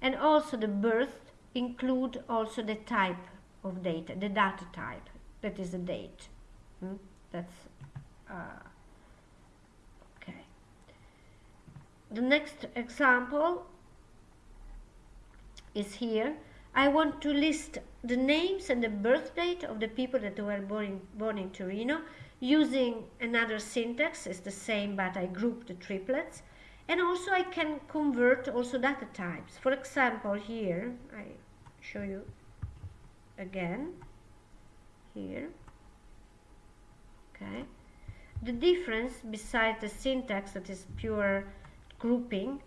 And also the birth include also the type of data, the data type, that is a date. Hmm? That's uh, okay. The next example is here I want to list the names and the birth date of the people that were born in, born in Torino using another syntax. It's the same, but I group the triplets. And also I can convert also data types. For example, here, I show you again, here, okay. The difference, besides the syntax that is pure grouping,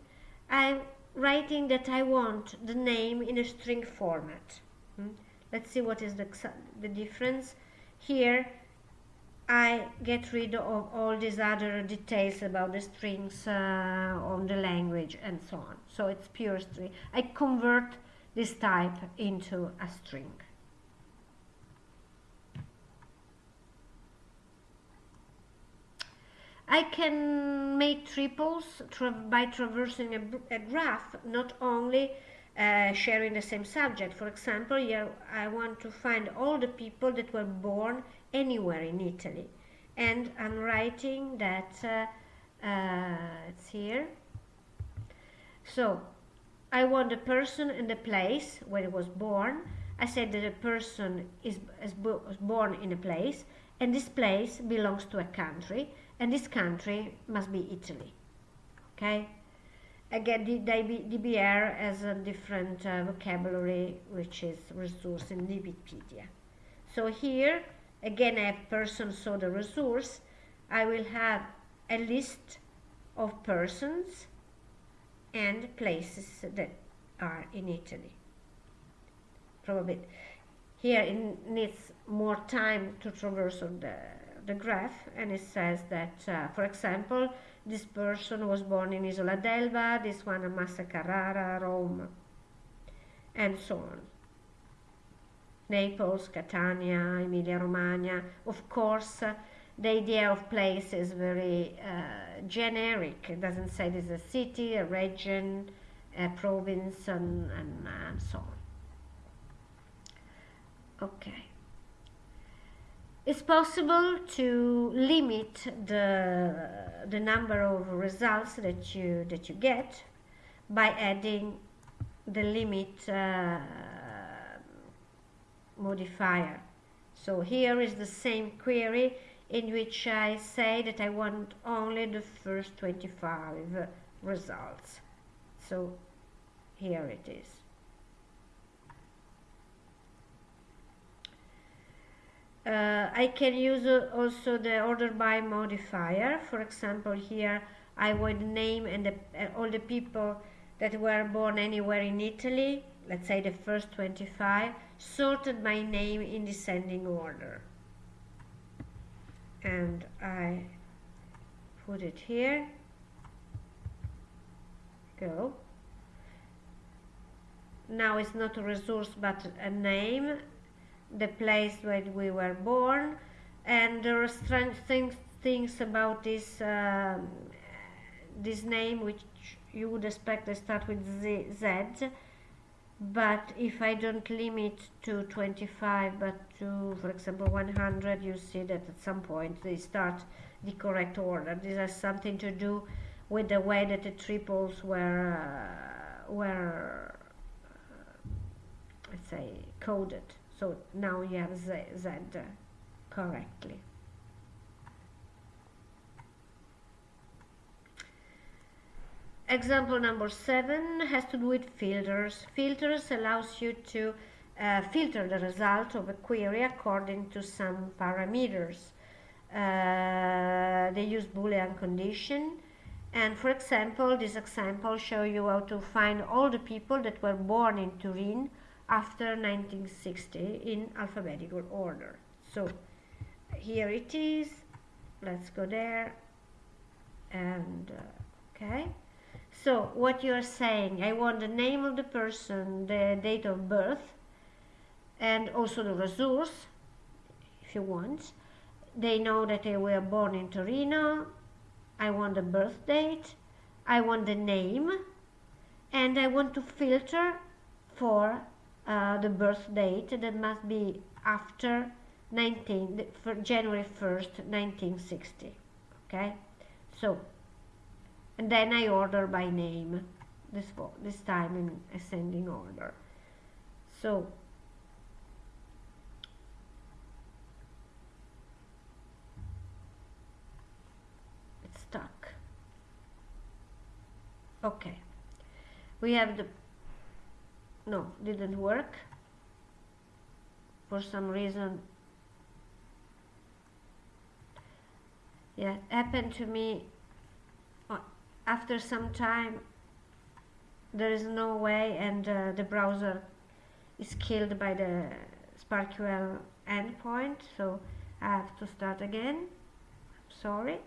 I'm writing that I want the name in a string format. Hmm? Let's see what is the, the difference. Here I get rid of all these other details about the strings uh, on the language and so on. So it's pure string. I convert this type into a string. I can make triples tra by traversing a, a, graph, not only uh, sharing the same subject. For example, here I want to find all the people that were born anywhere in Italy. And I'm writing that, uh, uh, it's here. So, I want the person and the place where he was born. I said that a person is, is born in a place, and this place belongs to a country and this country must be Italy. Okay? Again, the DBR has a different uh, vocabulary, which is resource in Wikipedia. So here, again, I have person, so the resource. I will have a list of persons and places that are in Italy. Probably here it needs more time to traverse on the the graph and it says that, uh, for example, this person was born in Isola d'Elba, this one in Massa Carrara, Rome, and so on. Naples, Catania, Emilia-Romagna. Of course, uh, the idea of place is very uh, generic. It doesn't say this is a city, a region, a province, and, and, and so on. Okay it's possible to limit the, the number of results that you, that you get by adding the limit uh, modifier. So here is the same query in which I say that I want only the first 25 results. So here it is. Uh, I can use uh, also the order by modifier. For example, here I would name and the, uh, all the people that were born anywhere in Italy, let's say the first 25, sorted by name in descending order. And I put it here. Go. Now it's not a resource but a name the place where we were born. And there are strange things, things about this uh, this name which you would expect to start with Z, Z. But if I don't limit to 25 but to for example 100 you see that at some point they start the correct order. This has something to do with the way that the triples were uh, were uh, let's say coded so now you have Z, Z correctly. example number seven has to do with filters. Filters allows you to uh, filter the result of a query according to some parameters. Uh, they use Boolean condition and for example, this example show you how to find all the people that were born in Turin after 1960 in alphabetical order. So here it is. Let's go there. And uh, okay. So what you are saying, I want the name of the person, the date of birth, and also the resource, if you want. They know that they were born in Torino, I want the birth date, I want the name, and I want to filter for uh, the birth date that must be after 19, for January 1st, 1960. Okay, so, and then I order by name, this, this time in ascending order. So, it's stuck okay we have the no didn't work. For some reason. Yeah happened to me uh, after some time there is no way and uh, the browser is killed by the SPARQL endpoint so I have to start again. Sorry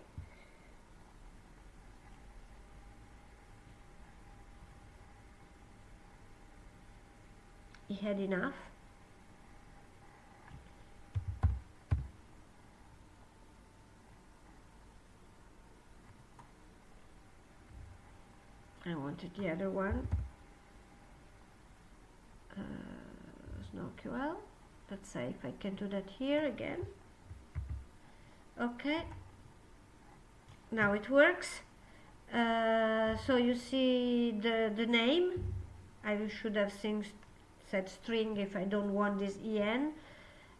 he had enough. I wanted the other one. Uh, Snorql. Let's say if I can do that here again. Okay. Now it works. Uh, so you see the, the name. I should have things set string if I don't want this en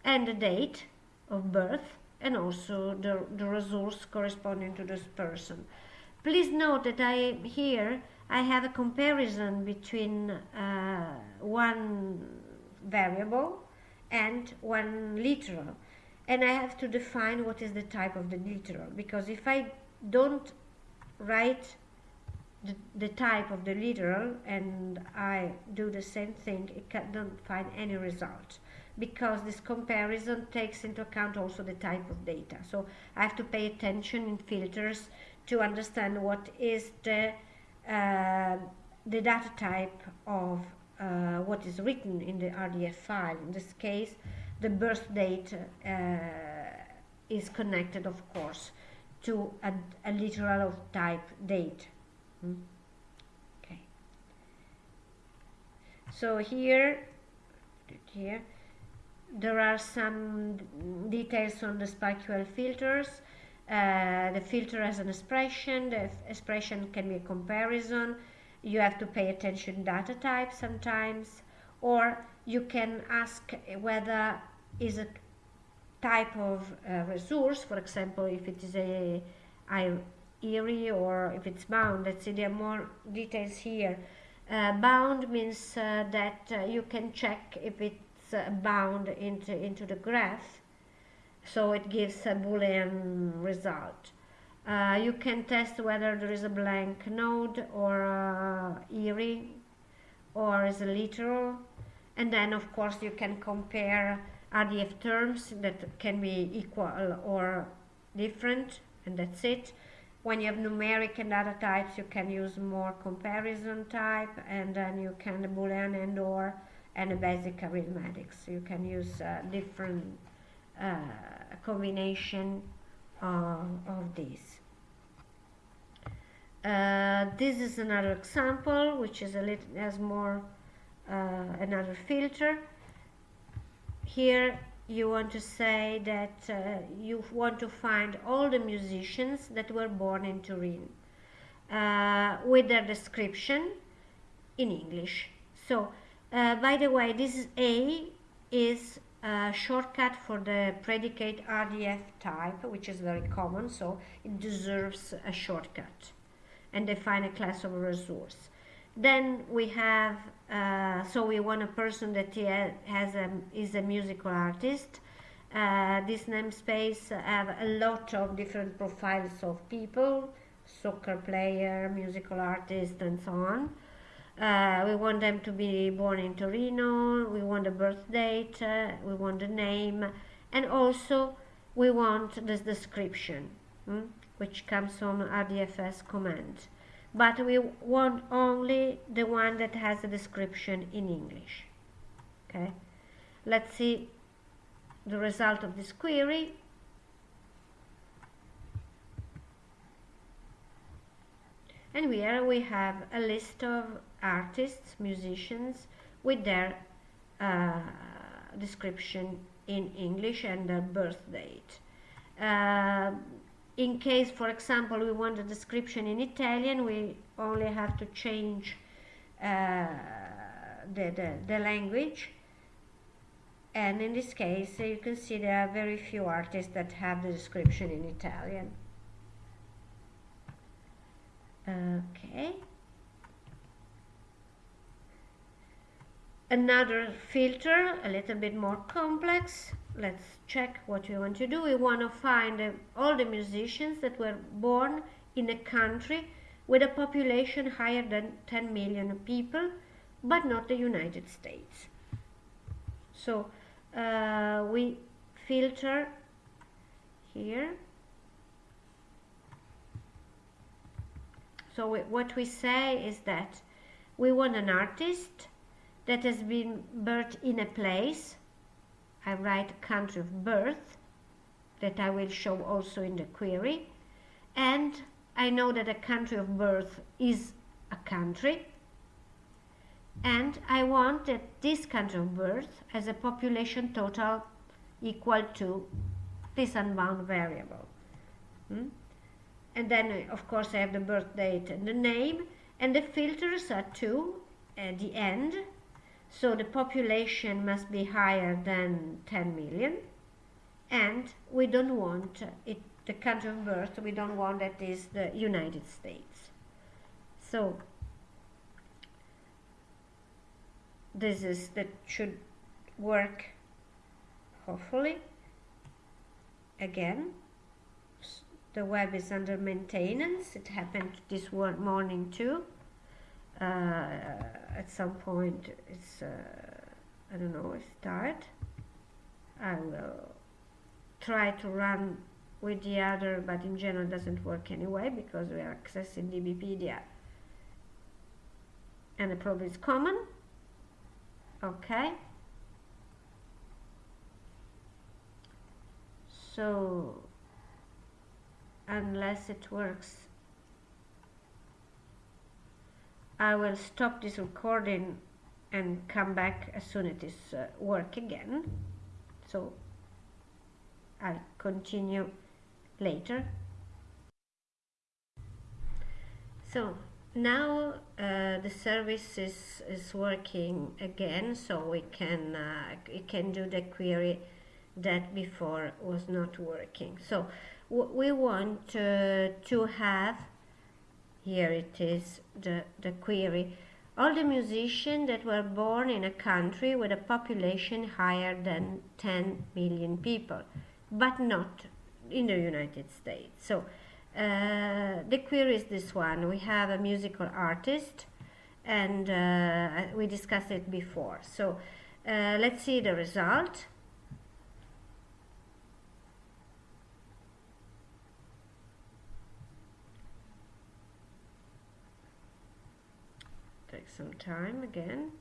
and the date of birth and also the, the resource corresponding to this person. Please note that I here I have a comparison between uh, one variable and one literal and I have to define what is the type of the literal because if I don't write the, the type of the literal and I do the same thing, it can, don't find any result because this comparison takes into account also the type of data. So I have to pay attention in filters to understand what is the, uh, the data type of uh, what is written in the RDF file. In this case, the birth date uh, is connected, of course, to a, a literal of type date. Hmm? Okay. So here, here, there are some details on the SPARQL filters. Uh, the filter has an expression. The expression can be a comparison. You have to pay attention data type sometimes, or you can ask whether is a type of uh, resource. For example, if it is a IRI or if it's bound. Let's see, there are more details here. Uh, bound means uh, that uh, you can check if it's uh, bound into, into the graph. So it gives a Boolean result. Uh, you can test whether there is a blank node or uh, IRI or is a literal. And then, of course, you can compare RDF terms that can be equal or different, and that's it when you have numeric and data types, you can use more comparison type, and then you can Boolean and or and basic arithmetics. You can use uh, different uh, combination of, of these. Uh, this is another example, which is a little has more uh, another filter. Here you want to say that uh, you want to find all the musicians that were born in Turin uh, with their description in English. So, uh, by the way, this is A is a shortcut for the predicate RDF type, which is very common, so it deserves a shortcut. and define a class of resource. Then we have, uh, so we want a person that has a, is a musical artist. Uh, this namespace have a lot of different profiles of people, soccer player, musical artist, and so on. Uh, we want them to be born in Torino, we want a birth date, uh, we want a name, and also we want this description, hmm, which comes from RDFS comment. But we want only the one that has a description in English. Okay, let's see the result of this query. And here we have a list of artists, musicians, with their uh, description in English and their birth date. Uh, in case, for example, we want a description in Italian, we only have to change uh, the, the, the, language. And in this case, you can see there are very few artists that have the description in Italian. Okay. Another filter a little bit more complex. Let's check what we want to do. We want to find uh, all the musicians that were born in a country with a population higher than 10 million people but not the United States. So uh, we filter here. So we, what we say is that we want an artist that has been birthed in a place. I write country of birth that I will show also in the query. And I know that a country of birth is a country. And I want that this country of birth has a population total equal to this unbound variable. Hmm? And then, of course, I have the birth date and the name. And the filters are two at the end so the population must be higher than 10 million. And we don't want it, the country of birth, we don't want that is the United States. So this is that should work hopefully again the web is under maintenance it happened this morning too uh, at some point it's uh, I don't know start I will try to run with the other but in general doesn't work anyway because we are accessing DBpedia and the problem is common. Okay. So unless it works I will stop this recording and come back as soon as it is uh, work again. So I'll continue later. So now uh, the service is, is working again so we can uh, we can do the query that before was not working. So we want uh, to have here it is the, the query. All the musicians that were born in a country with a population higher than 10 million people but not in the United States. So uh, the query is this one. We have a musical artist and uh, we discussed it before. So uh, let's see the result some time again.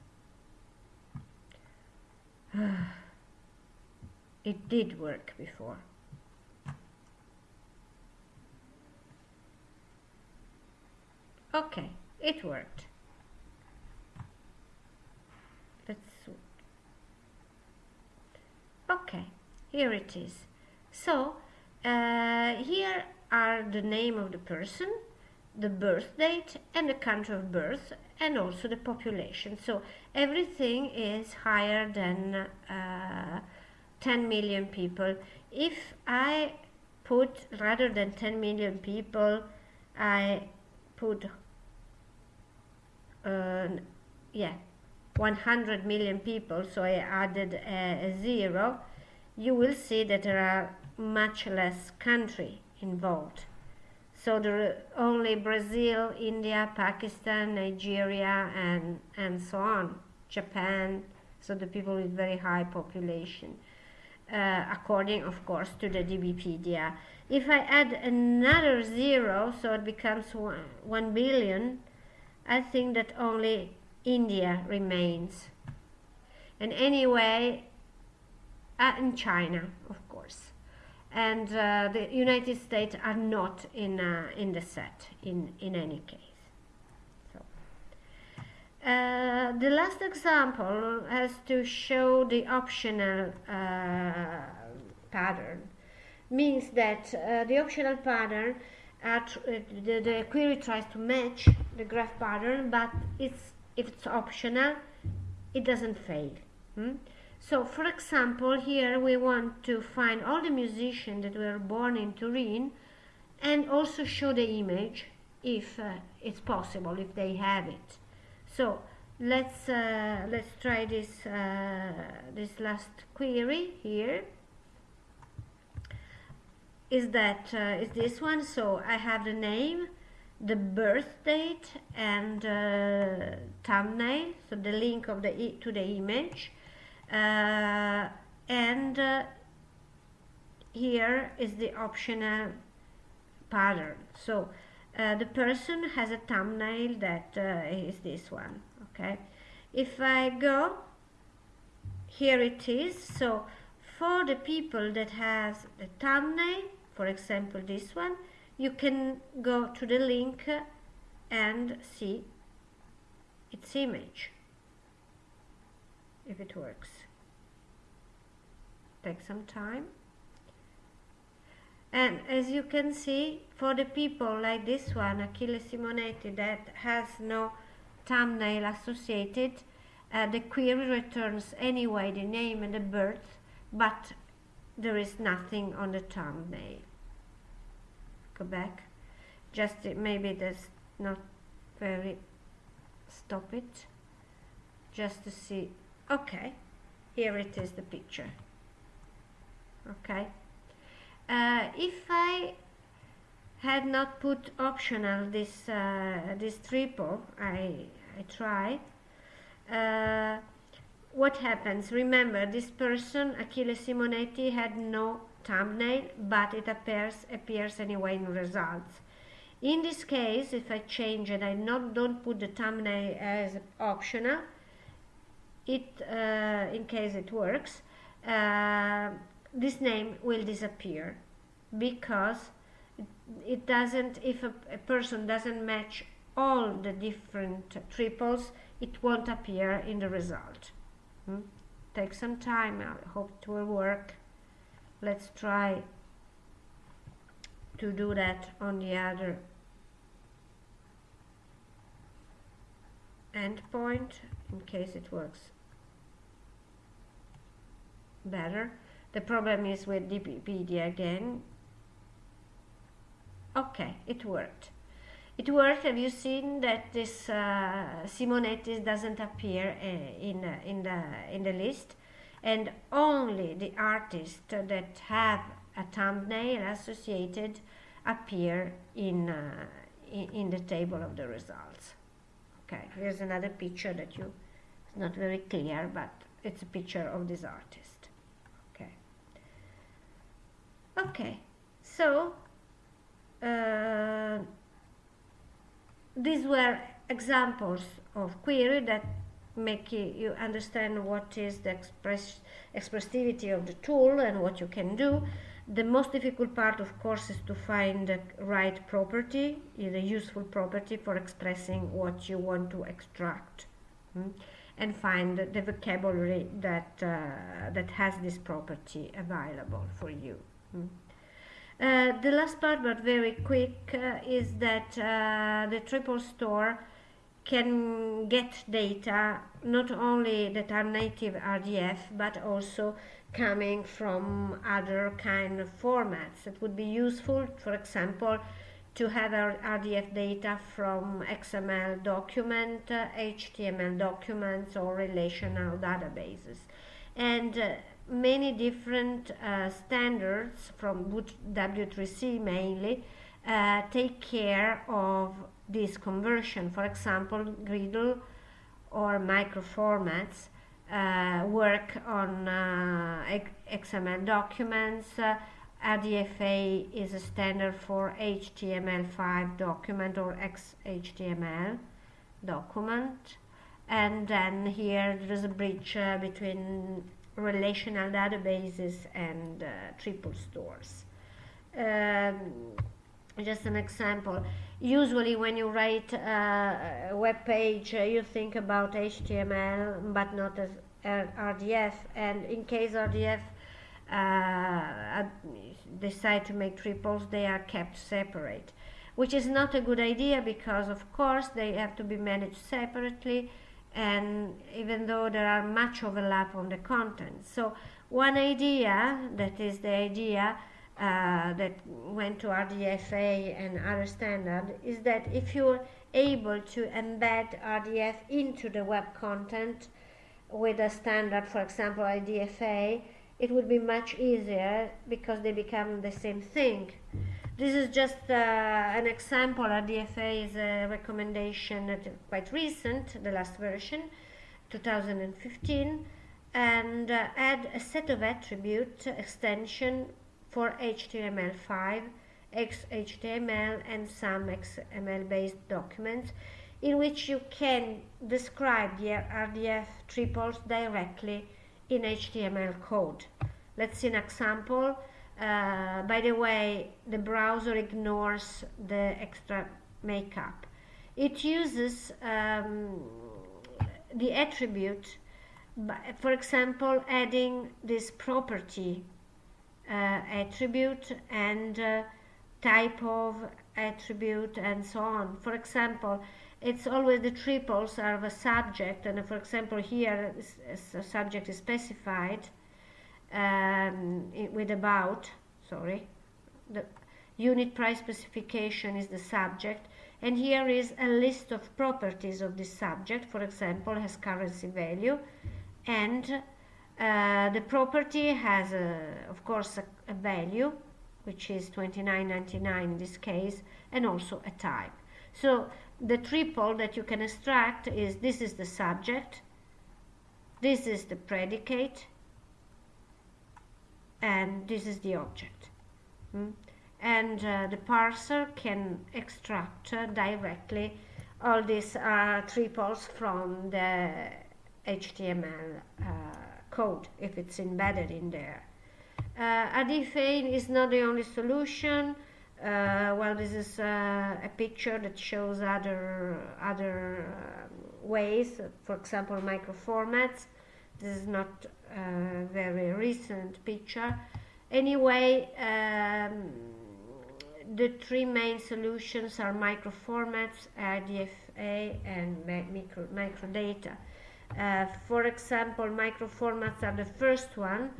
*sighs* it did work before. Okay, it worked. Let's Okay, here it is. So, uh, here are the name of the person, the birth date and the country of birth and also the population. So everything is higher than uh, 10 million people. If I put rather than 10 million people, I put uh, yeah 100 million people so I added a, a zero you will see that there are much less country involved so are only Brazil India Pakistan Nigeria and and so on Japan so the people with very high population uh, according of course to the DBpedia if I add another zero so it becomes one, 1 billion I think that only India remains. And anyway, uh, in China, of. And uh, the United States are not in, uh, in the set in, in any case. So, uh, the last example has to show the optional uh, pattern. Means that uh, the optional pattern at, the, the query tries to match the graph pattern, but it's if it's optional, it doesn't fail. Hmm? So, for example, here we want to find all the musicians that were born in Turin and also show the image if uh, it's possible, if they have it. So, let's uh, let's try this uh, this last query here. Is that uh, is this one? So I have the name the birth date and uh, thumbnail so the link of the e to the image uh, and uh, here is the optional pattern. So uh, the person has a thumbnail that uh, is this one okay? If I go here it is. So for the people that has the thumbnail for example this one you can go to the link and see its image if it works take some time. And as you can see for the people like this one Achille Simonetti that has no thumbnail associated uh, the query returns anyway the name and the birth but there is nothing on the thumbnail. Go back. Just maybe that's not very stop it. Just to see. Okay here it is the picture okay uh, if I had not put optional this uh, this triple I, I try uh, what happens remember this person Achille Simonetti had no thumbnail, but it appears, appears anyway in results. In this case, if I change and I not, don't put the thumbnail as optional, it, uh, in case it works, uh, this name will disappear because it doesn't, if a, a, person doesn't match all the different triples, it won't appear in the result. Hmm? Take some time, I hope it will work let's try to do that on the other endpoint in case it works better the problem is with DBpedia again okay it worked it worked have you seen that this uh, Simonetti doesn't appear uh, in, uh, in, the, in the list and only the artists that have a thumbnail associated appear in, uh, in, in, the table of the results. Okay, here's another picture that you, it's not very clear, but it's a picture of this artist. Okay. Okay, so uh, these were examples of query that make you understand what is the express expressivity of the tool and what you can do. The most difficult part, of course, is to find the right property, the useful property for expressing what you want to extract, hmm? and find the vocabulary that uh, that has this property available for you. Hmm? Uh, the last part, but very quick, uh, is that uh, the triple store can get data not only that are native RDF but also coming from other kind of formats that would be useful for example to have RDF data from XML document, uh, HTML documents, or relational databases. And uh, many different uh, standards from W3C mainly uh, take care of this conversion. For example, GRDDL or microformats uh, work on uh, XML documents. Uh, RDFA is a standard for HTML5 document or XHTML document. And then here there is a bridge uh, between relational databases and uh, triple stores. Um, just an example. Usually when you write uh, a web page, uh, you think about HTML, but not as RDF. And in case RDF uh, decide to make triples, they are kept separate, which is not a good idea because, of course, they have to be managed separately and even though there are much overlap on the content. So one idea, that is the idea uh, that went to RDFA and other standard, is that if you're able to embed RDF into the web content with a standard, for example, RDFA, it would be much easier because they become the same thing. This is just uh, an example. RDFA is a recommendation quite recent, the last version, 2015, and uh, add a set of attribute extension for HTML5, XHTML, and some XML-based documents in which you can describe the RDF triples directly in HTML code. Let's see an example. Uh, by the way, the browser ignores the extra markup. It uses um, the attribute, for example, adding this property uh, attribute and uh, type of attribute and so on. For example, it's always the triples are the subject, and for example, here a subject is specified um, with about, sorry, the unit price specification is the subject, and here is a list of properties of this subject, for example, has currency value, and uh, the property has, a, of course, a, a value, which is 29.99 in this case, and also a type. So the triple that you can extract is this is the subject, this is the predicate, and this is the object. Mm? And uh, the parser can extract uh, directly all these uh, triples from the HTML uh, code if it's embedded in there. Uh, RDFA is not the only solution. Uh, well, this is uh, a picture that shows other other um, ways. For example, microformats. This is not a very recent picture. Anyway, um, the three main solutions are microformats, RDFA, and micro, microdata. Uh, for example, microformats are the first one,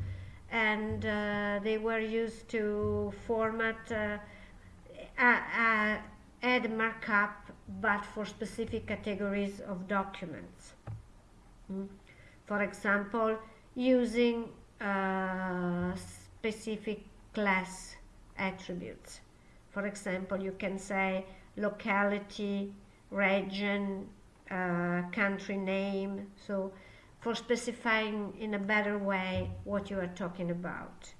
and uh, they were used to format, uh, add markup, but for specific categories of documents. Mm. For example, using uh, specific class attributes. For example, you can say locality, region, uh, country name. So for specifying in a better way what you are talking about.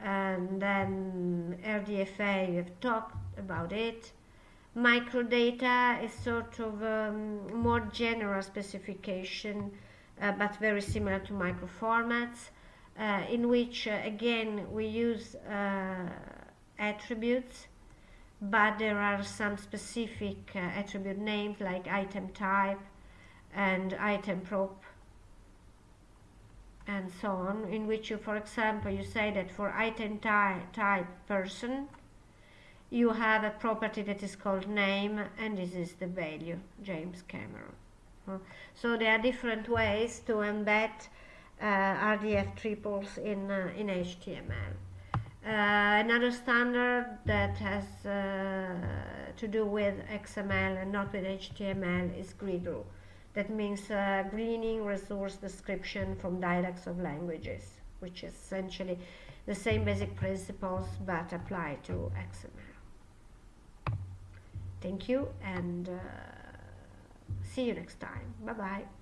And then RDFA, we have talked about it. Microdata is sort of um, more general specification but very similar to microformats, uh, in which, uh, again, we use attributes, but there are some specific attribute names like item type and item prop and so on, in which you, for example, you say that for item ty type person, you have a property that is called name, and this is the value, James Cameron. So there are different ways to embed uh, RDF triples in, uh, in HTML. Uh, another standard that has uh, to do with XML and not with HTML is GRDDL. That means uh, gleaning resource description from dialects of languages, which is essentially the same basic principles but applied to XML. Thank you and uh, see you next time. Bye bye.